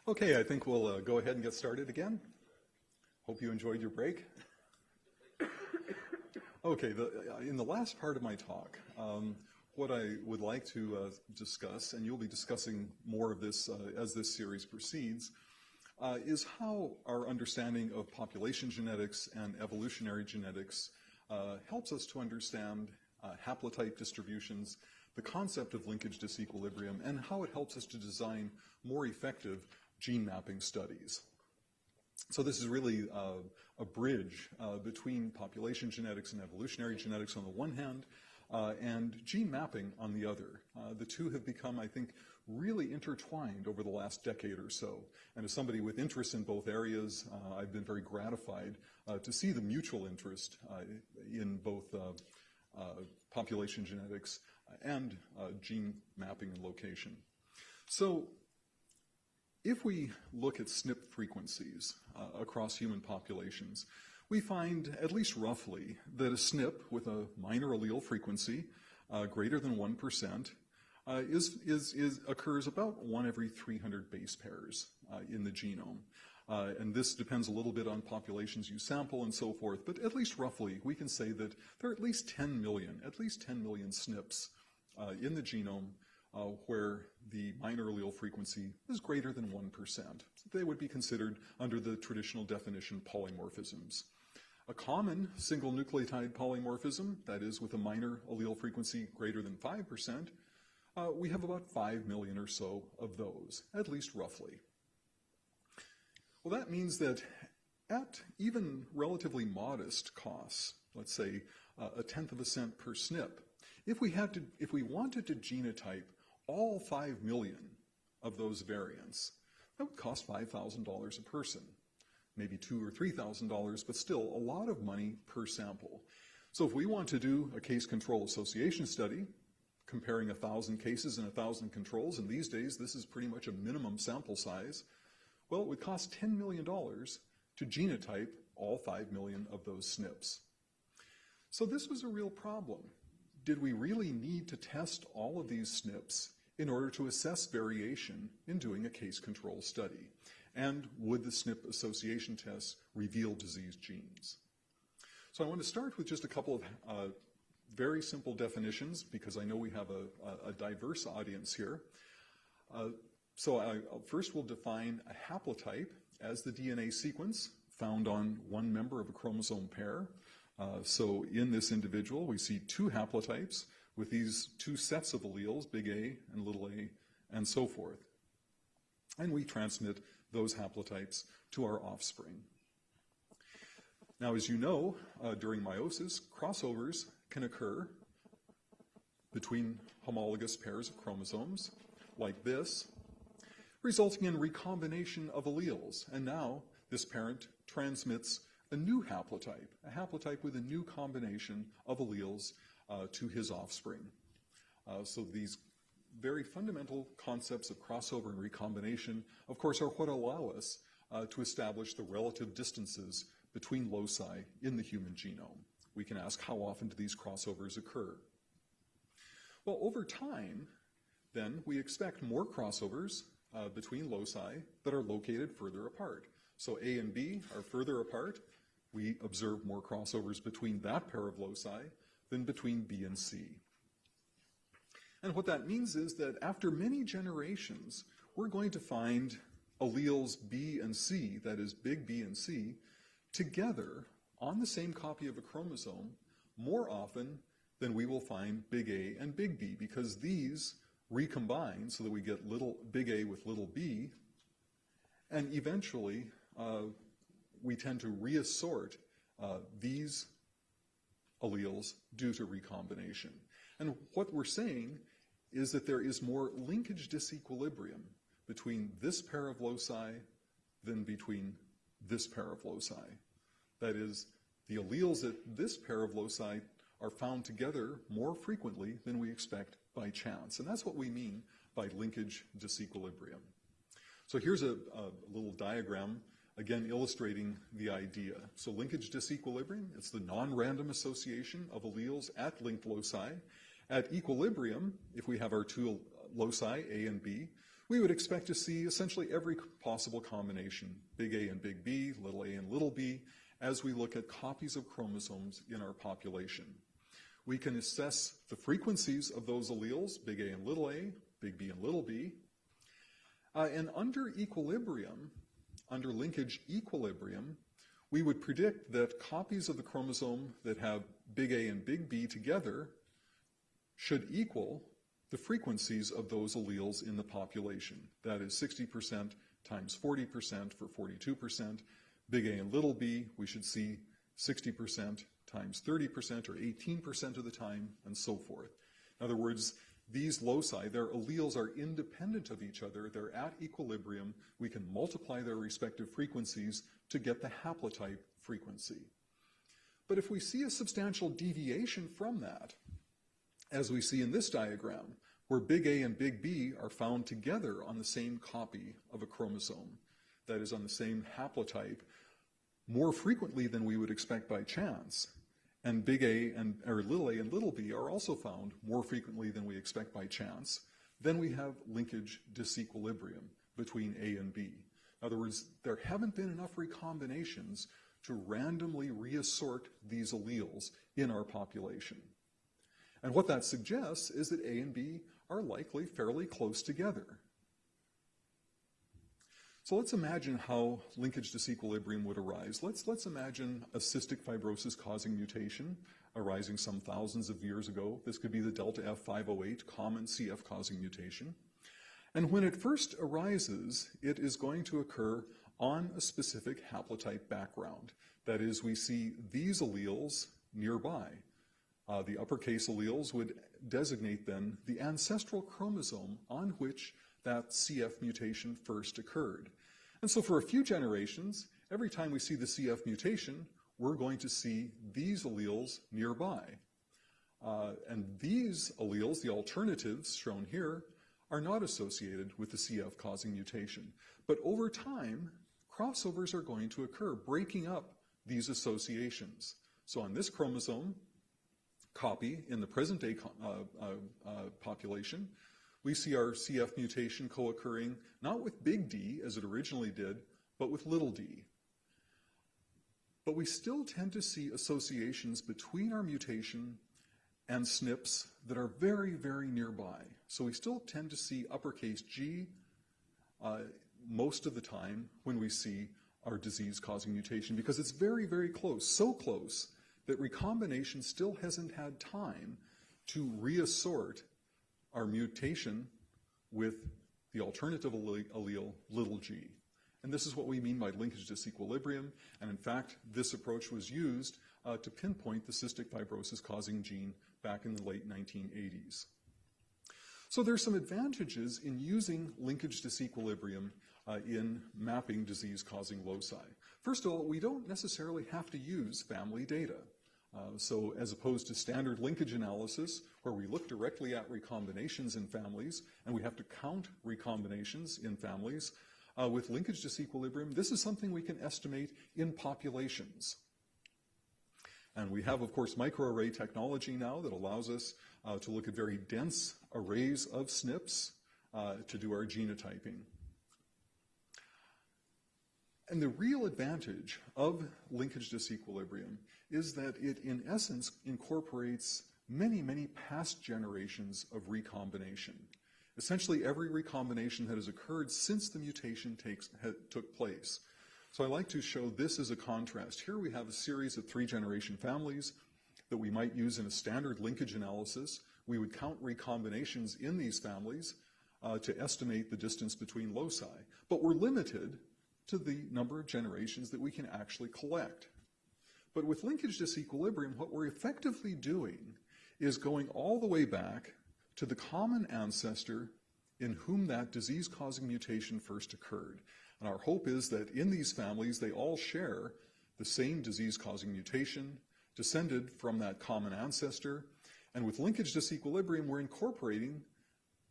Okay, I think we'll uh, go ahead and get started again. Hope you enjoyed your break. [COUGHS] okay, the, uh, in the last part of my talk, um, what I would like to uh, discuss, and you'll be discussing more of this uh, as this series proceeds, uh, is how our understanding of population genetics and evolutionary genetics uh, helps us to understand uh, haplotype distributions, the concept of linkage disequilibrium, and how it helps us to design more effective gene mapping studies. So this is really uh, a bridge between population genetics and evolutionary genetics on the one hand, uh, and gene mapping on the other. Uh, the two have become, I think, really intertwined over the last decade or so. And as somebody with interest in both areas, uh, I've been very gratified uh, to see the mutual interest in both population genetics and gene mapping and location. So if we look at SNP frequencies uh, across human populations, we find, at least roughly, that a SNP with a minor allele frequency uh, greater than 1% uh, is, is, is, occurs about one every 300 base pairs uh, in the genome. Uh, and this depends a little bit on populations you sample and so forth, but at least roughly, we can say that there are at least 10 million, at least 10 million SNPs uh, in the genome uh, where the minor allele frequency is greater than 1%. So they would be considered, under the traditional definition, polymorphisms. A common single nucleotide polymorphism, that is with a minor allele frequency greater than 5%, uh, we have about 5 million or so of those, at least roughly. Well, that means that at even relatively modest costs, let's say uh, a tenth of a cent per SNP, if we had to, if we wanted to genotype all 5 million of those variants, that would cost $5,000 a person. Maybe two or $3,000, but still a lot of money per sample. So if we want to do a case control association study, comparing a 1,000 cases and a 1,000 controls, and these days this is pretty much a minimum sample size, well, it would cost $10 million to genotype all 5 million of those SNPs. So this was a real problem. Did we really need to test all of these SNPs in order to assess variation in doing a case control study? And would the SNP association tests reveal disease genes? So I want to start with just a couple of uh, very simple definitions because I know we have a, a diverse audience here. Uh, so I, first we'll define a haplotype as the DNA sequence found on one member of a chromosome pair. Uh, so in this individual, we see two haplotypes with these two sets of alleles, big A and little a, and so forth. And we transmit those haplotypes to our offspring. Now, as you know, uh, during meiosis, crossovers can occur between homologous pairs of chromosomes, like this, resulting in recombination of alleles. And now this parent transmits a new haplotype, a haplotype with a new combination of alleles uh, to his offspring. Uh, so these very fundamental concepts of crossover and recombination, of course, are what allow us uh, to establish the relative distances between loci in the human genome. We can ask how often do these crossovers occur? Well, over time, then, we expect more crossovers uh, between loci that are located further apart. So A and B are further apart. We observe more crossovers between that pair of loci than between B and C. And what that means is that after many generations, we're going to find alleles B and C, that is big B and C, together on the same copy of a chromosome more often than we will find big A and big B because these recombine so that we get little big A with little b, and eventually uh, we tend to reassort uh, these alleles due to recombination. And what we're saying is that there is more linkage disequilibrium between this pair of loci than between this pair of loci. That is, the alleles at this pair of loci are found together more frequently than we expect by chance. And that's what we mean by linkage disequilibrium. So here's a, a little diagram again illustrating the idea. So linkage disequilibrium, it's the non-random association of alleles at linked loci. At equilibrium, if we have our two loci, A and B, we would expect to see essentially every possible combination, big A and big B, little a and little b, as we look at copies of chromosomes in our population. We can assess the frequencies of those alleles, big A and little a, big B and little b. Uh, and under equilibrium, under linkage equilibrium, we would predict that copies of the chromosome that have big A and big B together should equal the frequencies of those alleles in the population. That is 60% times 40% for 42%. Big A and little b, we should see 60% times 30% or 18% of the time, and so forth. In other words, these loci, their alleles are independent of each other. They're at equilibrium. We can multiply their respective frequencies to get the haplotype frequency. But if we see a substantial deviation from that, as we see in this diagram, where big A and big B are found together on the same copy of a chromosome, that is on the same haplotype, more frequently than we would expect by chance, and big A and or little a and little b are also found more frequently than we expect by chance, then we have linkage disequilibrium between A and B. In other words, there haven't been enough recombinations to randomly reassort these alleles in our population. And what that suggests is that A and B are likely fairly close together. So let's imagine how linkage disequilibrium would arise. Let's, let's imagine a cystic fibrosis causing mutation arising some thousands of years ago. This could be the delta F508 common CF causing mutation. And when it first arises, it is going to occur on a specific haplotype background. That is, we see these alleles nearby. Uh, the uppercase alleles would designate then the ancestral chromosome on which that CF mutation first occurred. And so for a few generations, every time we see the CF mutation, we're going to see these alleles nearby. Uh, and these alleles, the alternatives shown here, are not associated with the CF causing mutation. But over time, crossovers are going to occur, breaking up these associations. So on this chromosome copy in the present day uh, uh, uh, population, we see our CF mutation co-occurring not with big D as it originally did, but with little d. But we still tend to see associations between our mutation and SNPs that are very, very nearby. So we still tend to see uppercase G uh, most of the time when we see our disease-causing mutation because it's very, very close, so close that recombination still hasn't had time to reassort our mutation with the alternative allele, little g. And this is what we mean by linkage disequilibrium. And in fact, this approach was used uh, to pinpoint the cystic fibrosis causing gene back in the late 1980s. So there's some advantages in using linkage disequilibrium uh, in mapping disease-causing loci. First of all, we don't necessarily have to use family data. Uh, so as opposed to standard linkage analysis, where we look directly at recombinations in families, and we have to count recombinations in families, uh, with linkage disequilibrium, this is something we can estimate in populations. And we have, of course, microarray technology now that allows us uh, to look at very dense arrays of SNPs uh, to do our genotyping. And the real advantage of linkage disequilibrium is that it, in essence, incorporates many, many past generations of recombination. Essentially, every recombination that has occurred since the mutation takes, took place. So I like to show this as a contrast. Here we have a series of three-generation families that we might use in a standard linkage analysis. We would count recombinations in these families uh, to estimate the distance between loci. But we're limited to the number of generations that we can actually collect. But with linkage disequilibrium, what we're effectively doing is going all the way back to the common ancestor in whom that disease-causing mutation first occurred. And our hope is that in these families, they all share the same disease-causing mutation, descended from that common ancestor. And with linkage disequilibrium, we're incorporating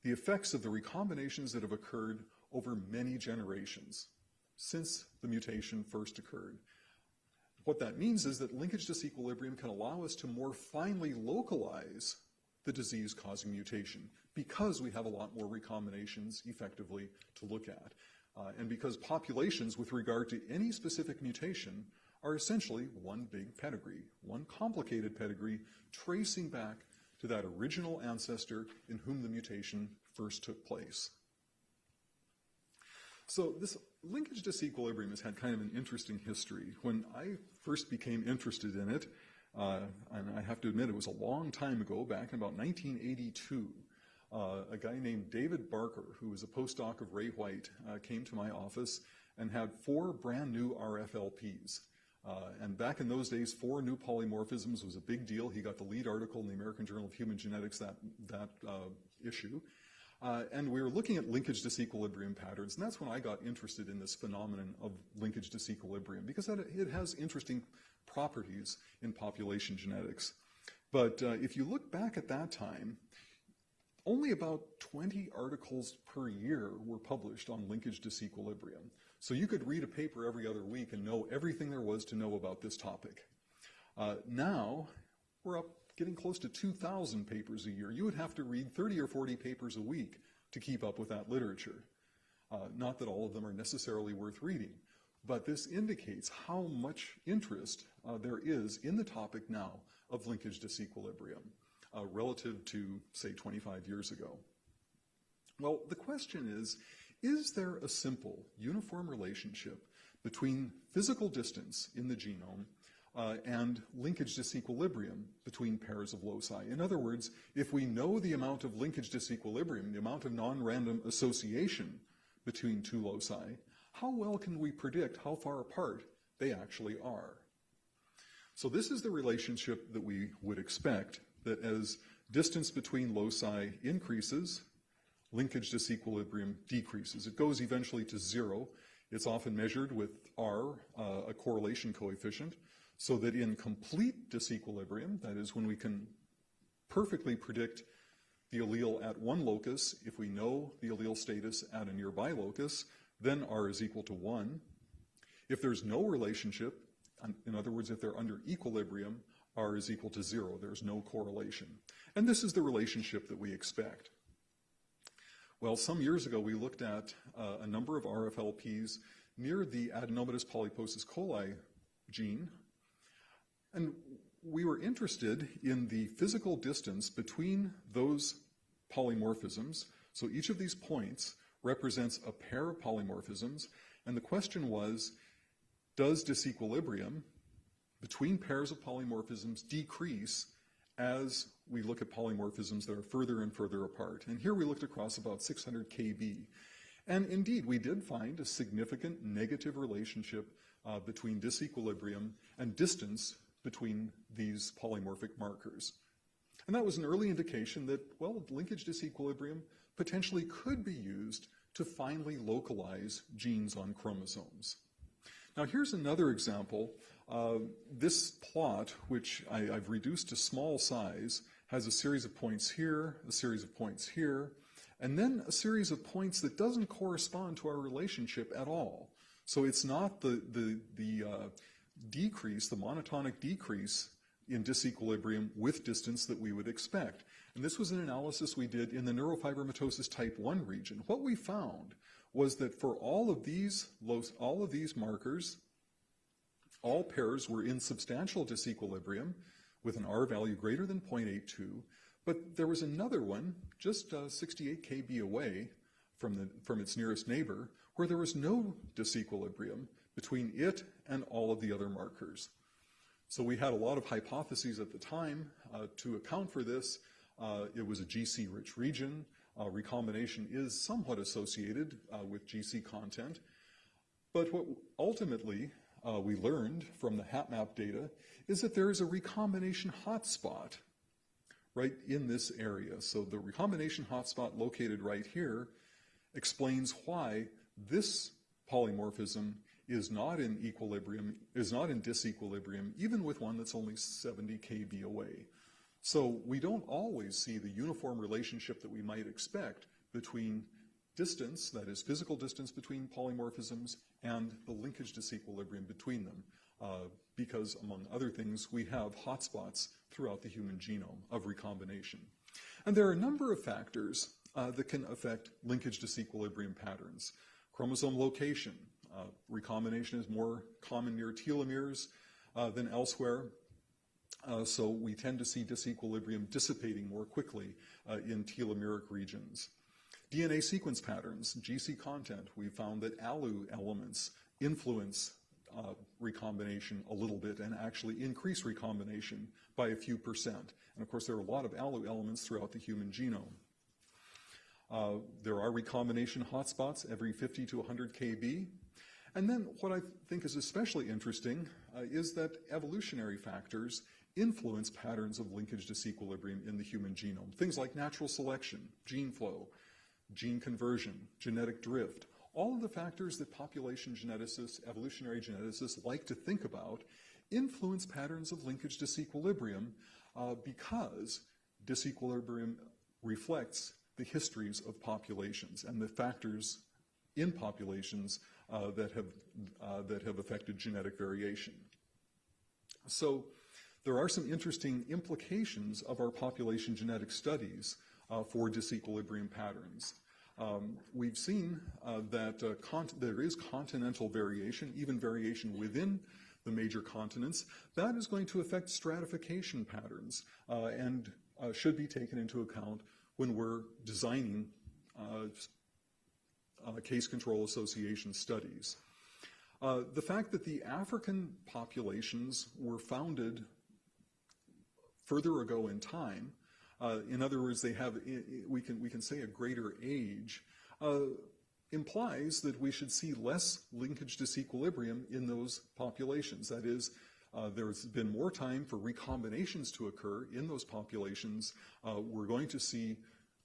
the effects of the recombinations that have occurred over many generations since the mutation first occurred. What that means is that linkage disequilibrium can allow us to more finely localize the disease-causing mutation because we have a lot more recombinations effectively to look at. Uh, and because populations with regard to any specific mutation are essentially one big pedigree, one complicated pedigree tracing back to that original ancestor in whom the mutation first took place. So this linkage disequilibrium has had kind of an interesting history. When I first became interested in it, uh, and I have to admit it was a long time ago, back in about 1982, uh, a guy named David Barker, who was a postdoc of Ray White, uh, came to my office and had four brand new RFLPs. Uh, and back in those days, four new polymorphisms was a big deal. He got the lead article in the American Journal of Human Genetics that, that uh, issue. Uh, and we were looking at linkage disequilibrium patterns, and that's when I got interested in this phenomenon of linkage disequilibrium, because it has interesting properties in population genetics. But uh, if you look back at that time, only about 20 articles per year were published on linkage disequilibrium. So you could read a paper every other week and know everything there was to know about this topic. Uh, now, we're up getting close to 2,000 papers a year. You would have to read 30 or 40 papers a week to keep up with that literature. Uh, not that all of them are necessarily worth reading, but this indicates how much interest uh, there is in the topic now of linkage disequilibrium uh, relative to, say, 25 years ago. Well, the question is, is there a simple, uniform relationship between physical distance in the genome uh, and linkage disequilibrium between pairs of loci. In other words, if we know the amount of linkage disequilibrium, the amount of non-random association between two loci, how well can we predict how far apart they actually are? So this is the relationship that we would expect, that as distance between loci increases, linkage disequilibrium decreases. It goes eventually to zero. It's often measured with R, uh, a correlation coefficient, so that in complete disequilibrium, that is when we can perfectly predict the allele at one locus, if we know the allele status at a nearby locus, then R is equal to 1. If there's no relationship, in other words, if they're under equilibrium, R is equal to 0. There's no correlation. And this is the relationship that we expect. Well, some years ago, we looked at uh, a number of RFLPs near the adenomatous polyposis coli gene, and we were interested in the physical distance between those polymorphisms. So each of these points represents a pair of polymorphisms. And the question was, does disequilibrium between pairs of polymorphisms decrease as we look at polymorphisms that are further and further apart? And here we looked across about 600 kb. And indeed, we did find a significant negative relationship uh, between disequilibrium and distance between these polymorphic markers. And that was an early indication that, well, linkage disequilibrium potentially could be used to finely localize genes on chromosomes. Now here's another example. Uh, this plot, which I, have reduced to small size, has a series of points here, a series of points here, and then a series of points that doesn't correspond to our relationship at all. So it's not the, the, the uh, decrease, the monotonic decrease in disequilibrium with distance that we would expect. And this was an analysis we did in the neurofibromatosis type 1 region. What we found was that for all of these, all of these markers, all pairs were in substantial disequilibrium with an R value greater than 0.82, but there was another one just uh, 68 kb away from, the, from its nearest neighbor where there was no disequilibrium between it and all of the other markers. So we had a lot of hypotheses at the time uh, to account for this. Uh, it was a GC-rich region. Uh, recombination is somewhat associated uh, with GC content. But what ultimately uh, we learned from the HapMap data is that there is a recombination hotspot right in this area. So the recombination hotspot located right here explains why this polymorphism is not in equilibrium, is not in disequilibrium, even with one that's only 70 kb away. So we don't always see the uniform relationship that we might expect between distance, that is physical distance between polymorphisms, and the linkage disequilibrium between them, uh, because among other things, we have hotspots throughout the human genome of recombination. And there are a number of factors uh, that can affect linkage disequilibrium patterns. Chromosome location. Uh, recombination is more common near telomeres uh, than elsewhere. Uh, so we tend to see disequilibrium dissipating more quickly in telomeric regions. DNA sequence patterns, GC content, we found that ALU elements influence uh, recombination a little bit and actually increase recombination by a few percent. And of course, there are a lot of ALU elements throughout the human genome. Uh, there are recombination hotspots every 50 to 100 kb. And then what I think is especially interesting uh, is that evolutionary factors influence patterns of linkage disequilibrium in the human genome. Things like natural selection, gene flow, gene conversion, genetic drift, all of the factors that population geneticists, evolutionary geneticists like to think about influence patterns of linkage disequilibrium uh, because disequilibrium reflects the histories of populations and the factors in populations uh, that, have, uh, that have affected genetic variation. So there are some interesting implications of our population genetic studies uh, for disequilibrium patterns. Um, we've seen uh, that uh, there is continental variation, even variation within the major continents. That is going to affect stratification patterns uh, and should be taken into account when we're designing uh, uh, case control association studies. the fact that the African populations were founded further ago in time uh, in other words, they have, we can, we can say a greater age, uh, implies that we should see less linkage disequilibrium in those populations. That is, uh, there's been more time for recombinations to occur in those populations. Uh, we're going to see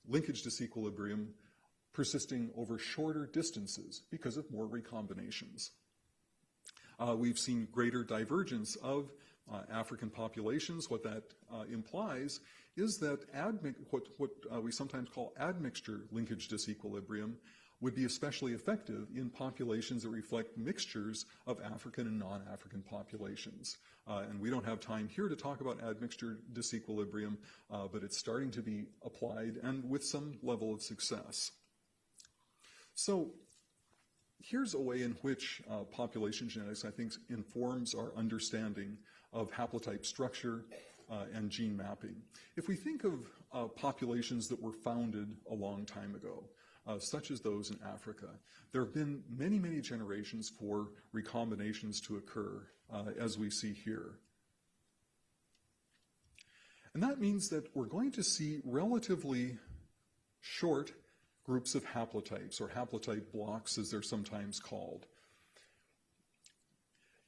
linkage disequilibrium persisting over shorter distances because of more recombinations. Uh, we've seen greater divergence of uh, African populations. What that uh, implies is that what, what uh, we sometimes call admixture linkage disequilibrium would be especially effective in populations that reflect mixtures of African and non-African populations. Uh, and we don't have time here to talk about admixture disequilibrium, uh, but it's starting to be applied and with some level of success. So here's a way in which uh, population genetics, I think, informs our understanding of haplotype structure uh, and gene mapping. If we think of uh, populations that were founded a long time ago, uh, such as those in Africa, there have been many, many generations for recombinations to occur, uh, as we see here. And that means that we're going to see relatively short groups of haplotypes, or haplotype blocks as they're sometimes called.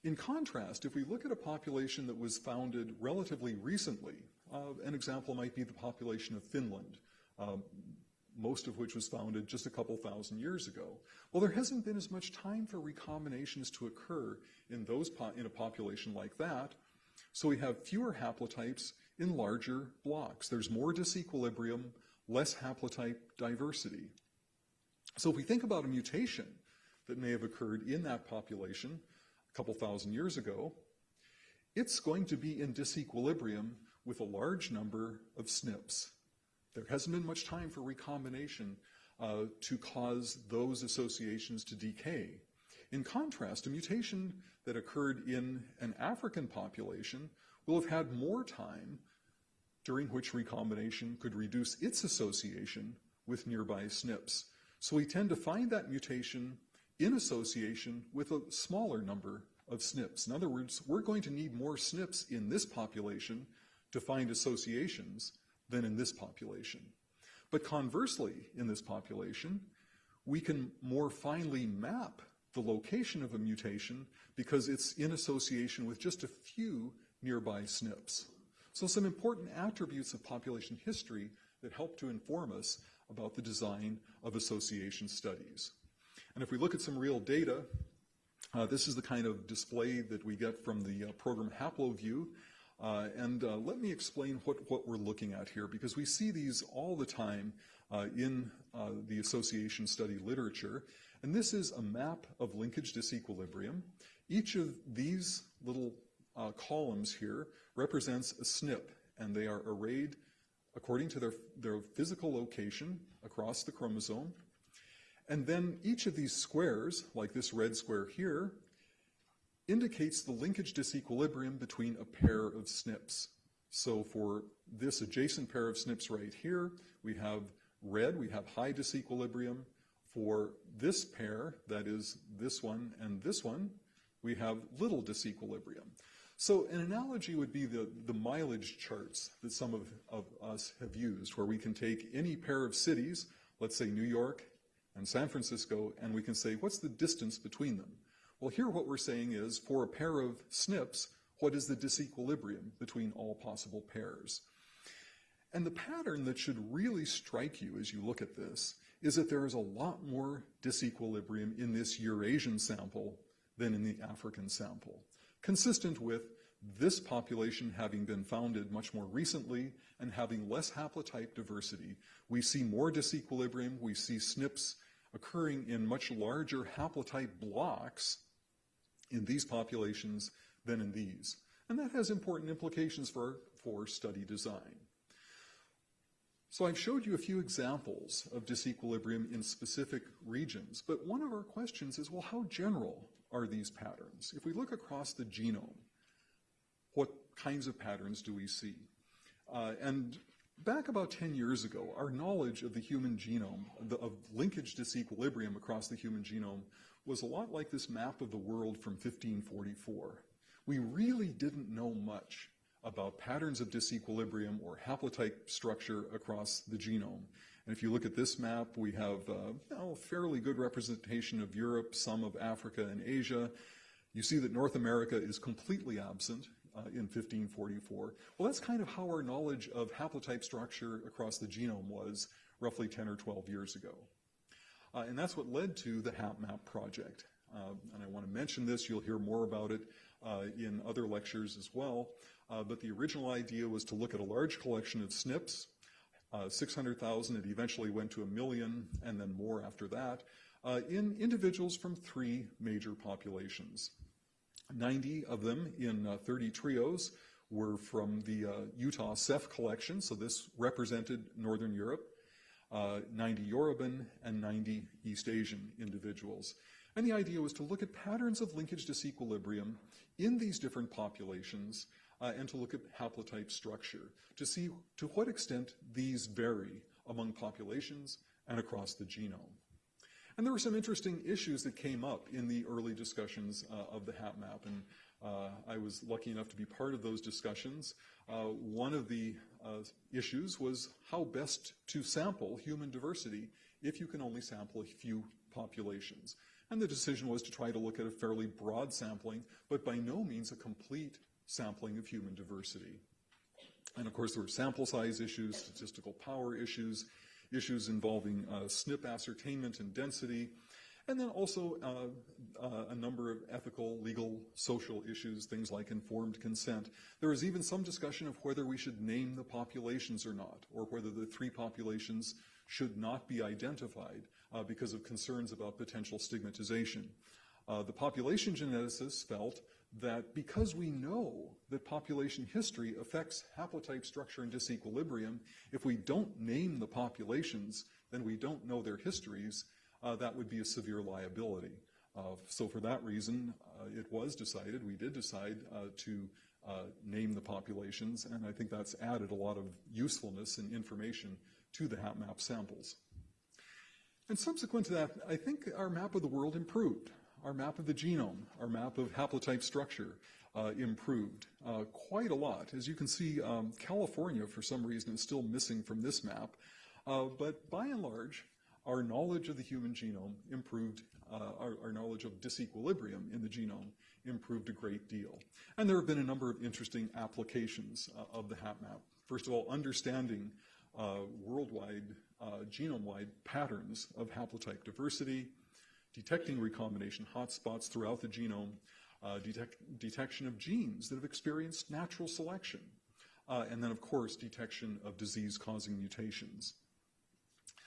In contrast, if we look at a population that was founded relatively recently, uh, an example might be the population of Finland, um, most of which was founded just a couple thousand years ago. Well, there hasn't been as much time for recombinations to occur in, those in a population like that, so we have fewer haplotypes in larger blocks. There's more disequilibrium, less haplotype diversity. So if we think about a mutation that may have occurred in that population, a couple thousand years ago, it's going to be in disequilibrium with a large number of SNPs. There hasn't been much time for recombination uh, to cause those associations to decay. In contrast, a mutation that occurred in an African population will have had more time during which recombination could reduce its association with nearby SNPs. So we tend to find that mutation in association with a smaller number of SNPs. In other words, we're going to need more SNPs in this population to find associations than in this population. But conversely, in this population, we can more finely map the location of a mutation because it's in association with just a few nearby SNPs. So some important attributes of population history that help to inform us about the design of association studies. And if we look at some real data, uh, this is the kind of display that we get from the uh, program HaploView. Uh, and uh, let me explain what, what we're looking at here, because we see these all the time uh, in uh, the association study literature. And this is a map of linkage disequilibrium. Each of these little columns here represents a SNP, and they are arrayed according to their, their physical location across the chromosome. And then each of these squares, like this red square here, indicates the linkage disequilibrium between a pair of SNPs. So for this adjacent pair of SNPs right here, we have red, we have high disequilibrium. For this pair, that is this one and this one, we have little disequilibrium. So an analogy would be the, the mileage charts that some of, of us have used, where we can take any pair of cities, let's say New York and San Francisco, and we can say, what's the distance between them? Well, here what we're saying is, for a pair of SNPs, what is the disequilibrium between all possible pairs? And the pattern that should really strike you as you look at this is that there is a lot more disequilibrium in this Eurasian sample than in the African sample, consistent with this population having been founded much more recently and having less haplotype diversity. We see more disequilibrium, we see SNPs occurring in much larger haplotype blocks in these populations than in these. And that has important implications for, for study design. So I've showed you a few examples of disequilibrium in specific regions, but one of our questions is, well, how general are these patterns? If we look across the genome, what kinds of patterns do we see? Uh, and back about 10 years ago, our knowledge of the human genome, the, of linkage disequilibrium across the human genome, was a lot like this map of the world from 1544. We really didn't know much about patterns of disequilibrium or haplotype structure across the genome. And if you look at this map, we have uh, you know, a fairly good representation of Europe, some of Africa and Asia. You see that North America is completely absent uh, in 1544. Well, that's kind of how our knowledge of haplotype structure across the genome was roughly 10 or 12 years ago. Uh, and that's what led to the HapMap project. Uh, and I want to mention this, you'll hear more about it uh, in other lectures as well. Uh, but the original idea was to look at a large collection of SNPs, uh, 600,000, it eventually went to a million, and then more after that, uh, in individuals from three major populations. 90 of them in uh, 30 trios were from the uh, Utah CEPH collection, so this represented Northern Europe, uh, 90 Yoruban, and 90 East Asian individuals. And the idea was to look at patterns of linkage disequilibrium in these different populations uh, and to look at haplotype structure to see to what extent these vary among populations and across the genome. And there were some interesting issues that came up in the early discussions uh, of the HapMap, and uh, I was lucky enough to be part of those discussions. Uh, one of the uh, issues was how best to sample human diversity if you can only sample a few populations. And the decision was to try to look at a fairly broad sampling, but by no means a complete sampling of human diversity. And of course, there were sample size issues, statistical power issues, issues involving uh, SNP ascertainment and density, and then also uh, uh, a number of ethical, legal, social issues, things like informed consent. There was even some discussion of whether we should name the populations or not, or whether the three populations should not be identified uh, because of concerns about potential stigmatization. Uh, the population geneticists felt that because we know that population history affects haplotype structure and disequilibrium, if we don't name the populations, then we don't know their histories, uh, that would be a severe liability. Uh, so for that reason, uh, it was decided, we did decide uh, to uh, name the populations, and I think that's added a lot of usefulness and information to the HapMap samples. And subsequent to that, I think our map of the world improved our map of the genome, our map of haplotype structure uh, improved uh, quite a lot. As you can see, um, California, for some reason, is still missing from this map. Uh, but by and large, our knowledge of the human genome improved, uh, our, our, knowledge of disequilibrium in the genome improved a great deal. And there have been a number of interesting applications uh, of the HapMap. First of all, understanding uh, worldwide, genome-wide patterns of haplotype diversity, detecting recombination hotspots throughout the genome, uh, detect, detection of genes that have experienced natural selection, uh, and then, of course, detection of disease-causing mutations.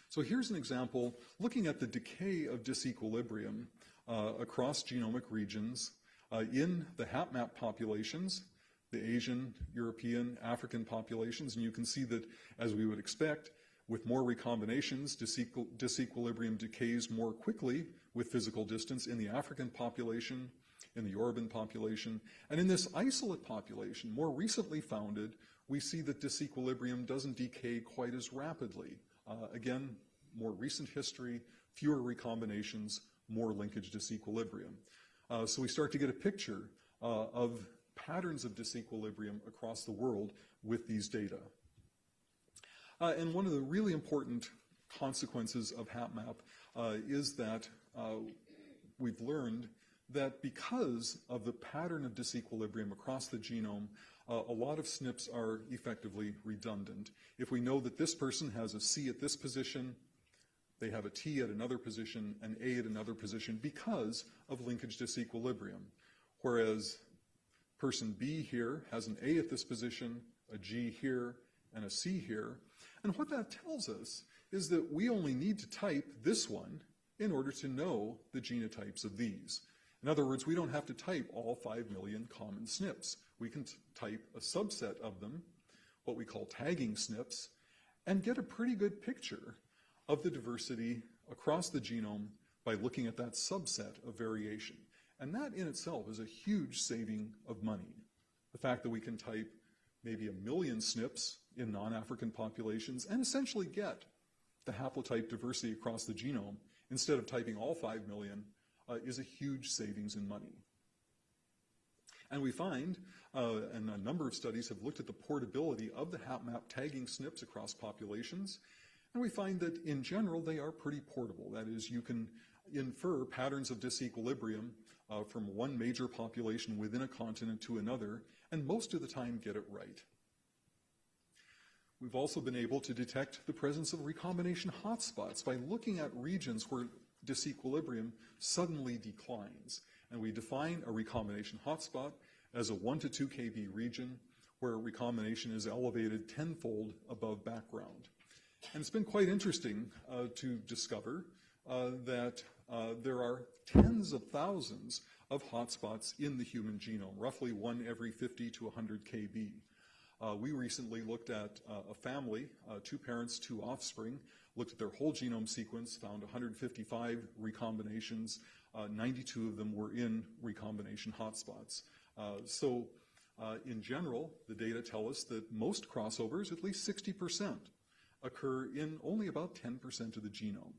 So here's an example looking at the decay of disequilibrium uh, across genomic regions uh, in the HapMap populations. the Asian, European, African populations, and you can see that, as we would expect, with more recombinations, disequil disequilibrium decays more quickly with physical distance in the African population, in the Yoruban population, and in this isolate population, more recently founded, we see that disequilibrium doesn't decay quite as rapidly. Uh, again, more recent history, fewer recombinations, more linkage disequilibrium. Uh, so we start to get a picture uh, of patterns of disequilibrium across the world with these data. Uh, and one of the really important consequences of HapMap uh, is that we've learned that because of the pattern of disequilibrium across the genome, uh, a lot of SNPs are effectively redundant. If we know that this person has a C at this position, they have a T at another position, an A at another position because of linkage disequilibrium. Whereas person B here has an A at this position, a G here, and a C here. And what that tells us is that we only need to type this one in order to know the genotypes of these. In other words, we don't have to type all 5 million common SNPs. We can type a subset of them, what we call tagging SNPs, and get a pretty good picture of the diversity across the genome by looking at that subset of variation. And that in itself is a huge saving of money. The fact that we can type maybe a million SNPs in non-African populations and essentially get the haplotype diversity across the genome instead of typing all 5 million uh, is a huge savings in money. And we find, uh, and a number of studies have looked at the portability of the HapMap tagging SNPs across populations, and we find that in general they are pretty portable. That is, you can infer patterns of disequilibrium uh, from one major population within a continent to another, and most of the time get it right. We've also been able to detect the presence of recombination hotspots by looking at regions where disequilibrium suddenly declines. And we define a recombination hotspot as a 1 to 2 kb region where recombination is elevated tenfold above background. And it's been quite interesting uh, to discover uh, that uh, there are tens of thousands of hotspots in the human genome, roughly one every 50 to 100 kb. Uh, we recently looked at uh, a family, uh, two parents, two offspring, looked at their whole genome sequence, found 155 recombinations. 92 of them were in recombination hotspots. so in general, the data tell us that most crossovers, at least 60%, occur in only about 10% of the genome.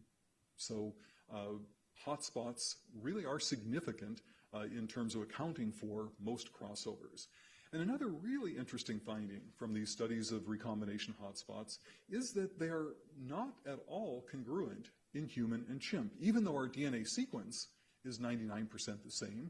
So uh, hotspots really are significant uh, in terms of accounting for most crossovers. And another really interesting finding from these studies of recombination hotspots is that they are not at all congruent in human and chimp. Even though our DNA sequence is 99% the same,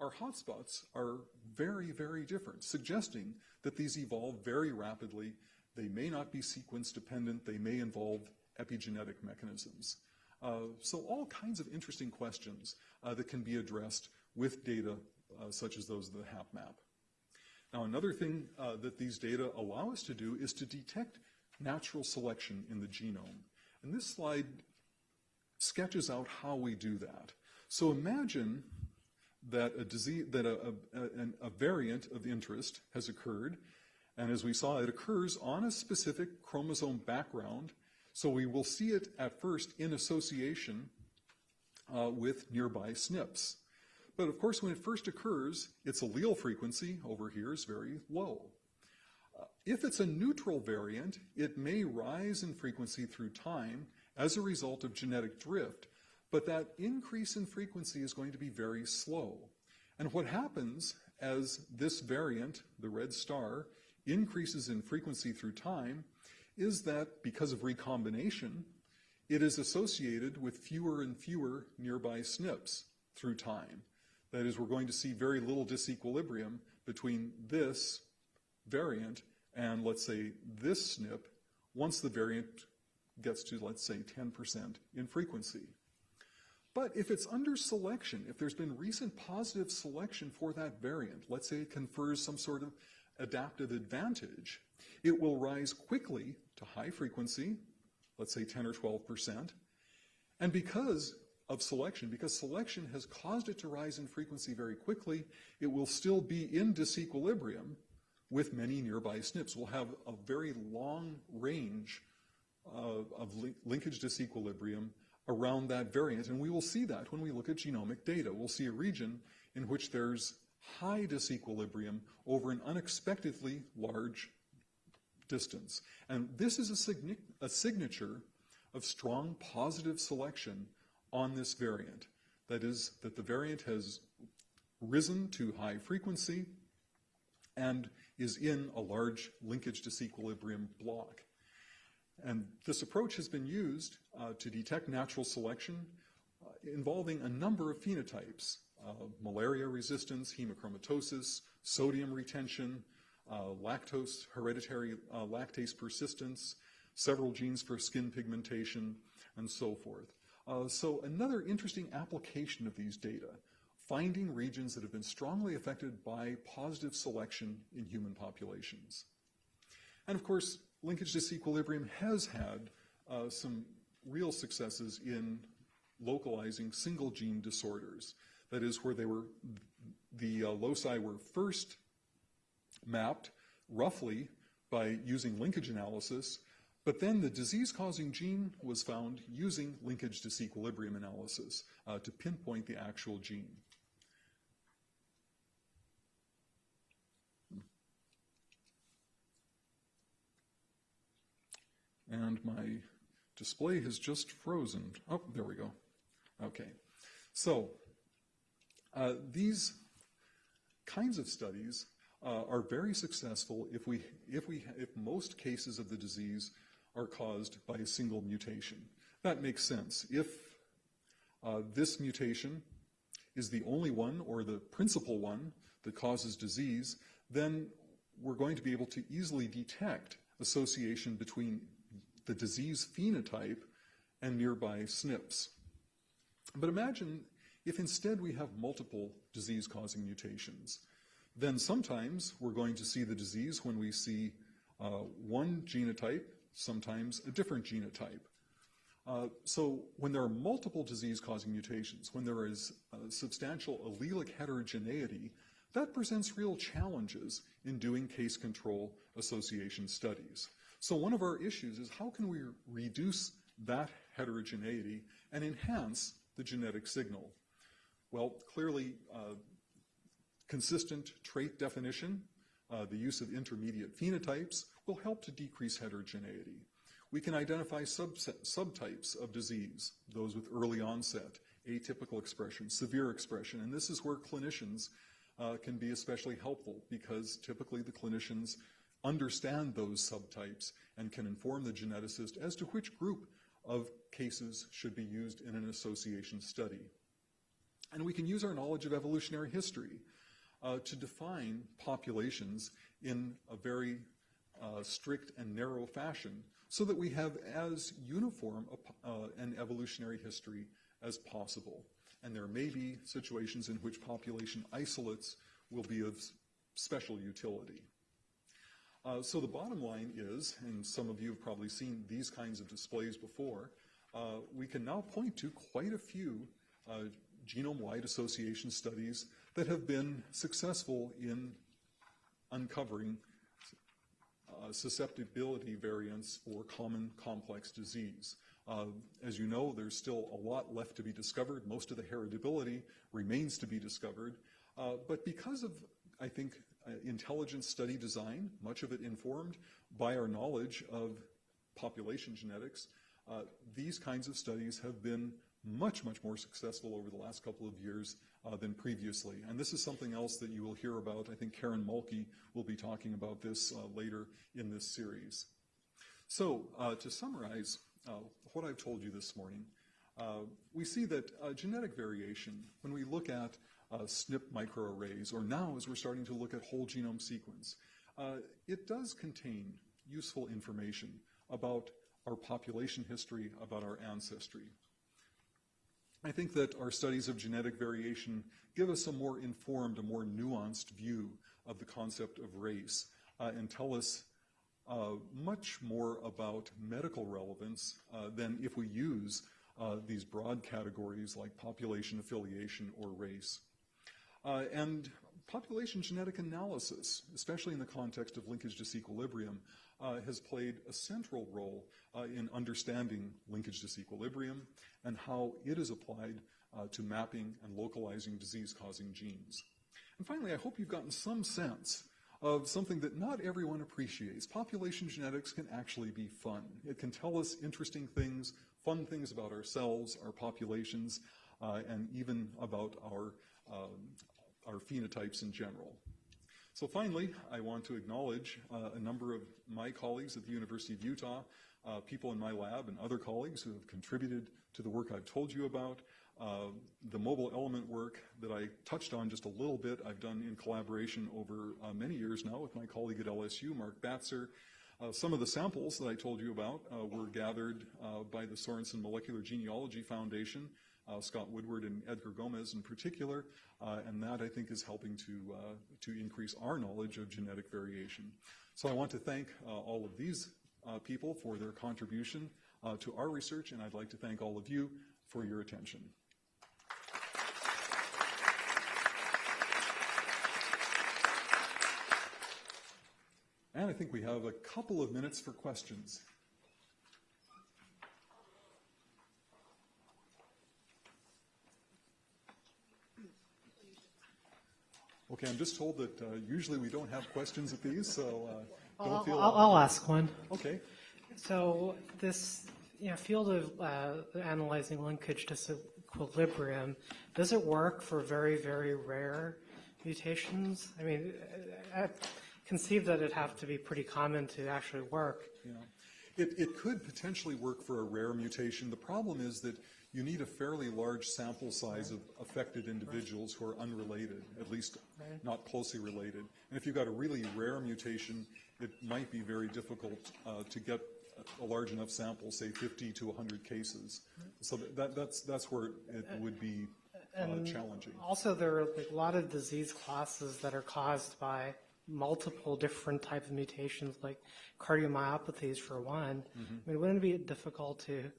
our hotspots are very, very different, suggesting that these evolve very rapidly. They may not be sequence dependent. They may involve epigenetic mechanisms. Uh, so all kinds of interesting questions uh, that can be addressed with data uh, such as those of the HapMap. Now, another thing uh, that these data allow us to do is to detect natural selection in the genome. And this slide sketches out how we do that. So imagine that a disease, that a, a, a, variant of interest has occurred, and as we saw, it occurs on a specific chromosome background. So we will see it at first in association uh, with nearby SNPs. But of course, when it first occurs, its allele frequency over here is very low. Uh, if it's a neutral variant, it may rise in frequency through time as a result of genetic drift, but that increase in frequency is going to be very slow. And what happens as this variant, the red star, increases in frequency through time is that because of recombination, it is associated with fewer and fewer nearby SNPs through time. That is, we're going to see very little disequilibrium between this variant and, let's say, this SNP once the variant gets to, let's say, 10% in frequency. But if it's under selection, if there's been recent positive selection for that variant, let's say it confers some sort of adaptive advantage, it will rise quickly to high frequency, let's say 10 or 12%. And because of selection because selection has caused it to rise in frequency very quickly. It will still be in disequilibrium with many nearby SNPs We'll have a very long range uh, of link linkage disequilibrium around that variant. And we will see that when we look at genomic data. We'll see a region in which there's high disequilibrium over an unexpectedly large distance. And this is a, a signature of strong positive selection on this variant. That is, that the variant has risen to high frequency and is in a large linkage disequilibrium block. And this approach has been used uh, to detect natural selection uh, involving a number of phenotypes, uh, malaria resistance, hemochromatosis, sodium retention, uh, lactose, hereditary uh, lactase persistence, several genes for skin pigmentation, and so forth. Uh, so another interesting application of these data, finding regions that have been strongly affected by positive selection in human populations. And of course, linkage disequilibrium has had uh, some real successes in localizing single gene disorders. That is where they were, the uh, loci were first mapped roughly by using linkage analysis, but then the disease-causing gene was found using linkage disequilibrium analysis uh, to pinpoint the actual gene. And my display has just frozen. Oh, there we go. Okay. So uh, these kinds of studies uh, are very successful if we, if we, if most cases of the disease are caused by a single mutation. That makes sense. If uh, this mutation is the only one or the principal one that causes disease, then we're going to be able to easily detect association between the disease phenotype and nearby SNPs. But imagine if instead we have multiple disease-causing mutations. Then sometimes we're going to see the disease when we see uh, one genotype, sometimes a different genotype. Uh, so when there are multiple disease-causing mutations, when there is substantial allelic heterogeneity, that presents real challenges in doing case control association studies. So one of our issues is how can we reduce that heterogeneity and enhance the genetic signal? Well, clearly, uh, consistent trait definition, uh, the use of intermediate phenotypes will help to decrease heterogeneity. We can identify subset, subtypes of disease, those with early onset, atypical expression, severe expression, and this is where clinicians uh, can be especially helpful because typically the clinicians understand those subtypes and can inform the geneticist as to which group of cases should be used in an association study. And we can use our knowledge of evolutionary history uh, to define populations in a very uh, strict and narrow fashion so that we have as uniform a, uh, an evolutionary history as possible. And there may be situations in which population isolates will be of special utility. Uh, so the bottom line is, and some of you have probably seen these kinds of displays before, uh, we can now point to quite a few uh, genome-wide association studies that have been successful in uncovering uh, susceptibility variants for common complex disease. Uh, as you know, there's still a lot left to be discovered. Most of the heritability remains to be discovered. Uh, but because of, I think, uh, intelligent study design, much of it informed by our knowledge of population genetics, uh, these kinds of studies have been much, much more successful over the last couple of years uh, than previously. And this is something else that you will hear about. I think Karen Mohlke will be talking about this uh, later in this series. So uh, to summarize uh, what I've told you this morning, uh, we see that genetic variation, when we look at SNP microarrays, or now as we're starting to look at whole genome sequence, it does contain useful information about our population history, about our ancestry. I think that our studies of genetic variation give us a more informed, a more nuanced view of the concept of race uh, and tell us uh, much more about medical relevance uh, than if we use uh, these broad categories like population affiliation or race. Uh, and population genetic analysis, especially in the context of linkage disequilibrium, uh, has played a central role uh, in understanding linkage disequilibrium and how it is applied uh, to mapping and localizing disease-causing genes. And finally, I hope you've gotten some sense of something that not everyone appreciates. Population genetics can actually be fun. It can tell us interesting things, fun things about ourselves, our populations, uh, and even about our, um, our phenotypes in general. So finally, I want to acknowledge uh, a number of my colleagues at the University of Utah, uh, people in my lab and other colleagues who have contributed to the work I've told you about. Uh, the mobile element work that I touched on just a little bit, I've done in collaboration over uh, many years now with my colleague at LSU, Mark Batzer. Uh, some of the samples that I told you about uh, were gathered uh, by the Sorenson Molecular Genealogy Foundation, Scott Woodward and Edgar Gomez in particular, and that I think is helping to, to increase our knowledge of genetic variation. So I want to thank all of these people for their contribution to our research, and I'd like to thank all of you for your attention. And I think we have a couple of minutes for questions. Okay, I'm just told that uh, usually we don't have questions at these, so uh, don't I'll, feel. I'll, I'll ask one. Okay. So this you know, field of uh, analyzing linkage disequilibrium, does it work for very, very rare mutations? I mean, I conceive that it'd have to be pretty common to actually work. Yeah. It, it could potentially work for a rare mutation. The problem is that you need a fairly large sample size of affected individuals who are unrelated, at least not closely related. And if you've got a really rare mutation, it might be very difficult uh, to get a large enough sample, say 50 to 100 cases. So that, that's, that's where it would be uh, challenging. Also, there are like, a lot of disease classes that are caused by multiple different types of mutations, like cardiomyopathies for one. I mean, wouldn't it be difficult to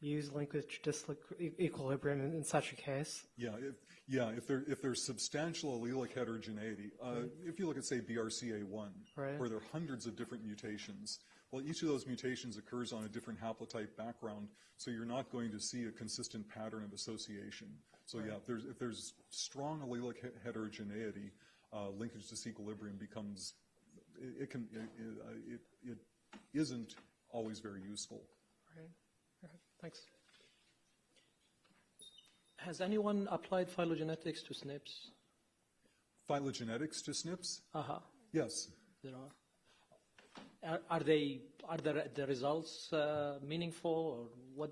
use linkage disequilibrium in, in such a case? Yeah, if, yeah, if there if there's substantial allelic heterogeneity, uh, if you look at say BRCA1, Right. where there are hundreds of different mutations, well, each of those mutations occurs on a different haplotype background, so you're not going to see a consistent pattern of association. So yeah, if there's if there's strong allelic heterogeneity, uh, linkage disequilibrium becomes it, it can it, it, uh, it, it isn't always very useful. Right. Thanks. Has anyone applied phylogenetics to SNPs? Phylogenetics to SNPs? Uh-huh, Yes. there are. Are, are they, are the, the results uh, meaningful or what?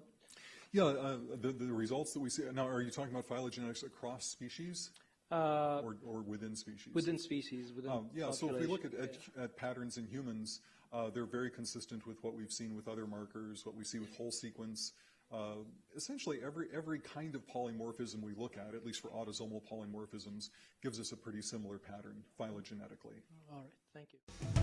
Yeah, uh, the, the results that we see, now are you talking about phylogenetics across species Uh, or, or within species? within species, within Um, yeah, so if we look at, population, at, at patterns in humans, uh, they're very consistent with what we've seen with other markers, what we see with whole sequence. Uh, essentially, every, every kind of polymorphism we look at, at least for autosomal polymorphisms, gives us a pretty similar pattern phylogenetically. All right, thank you.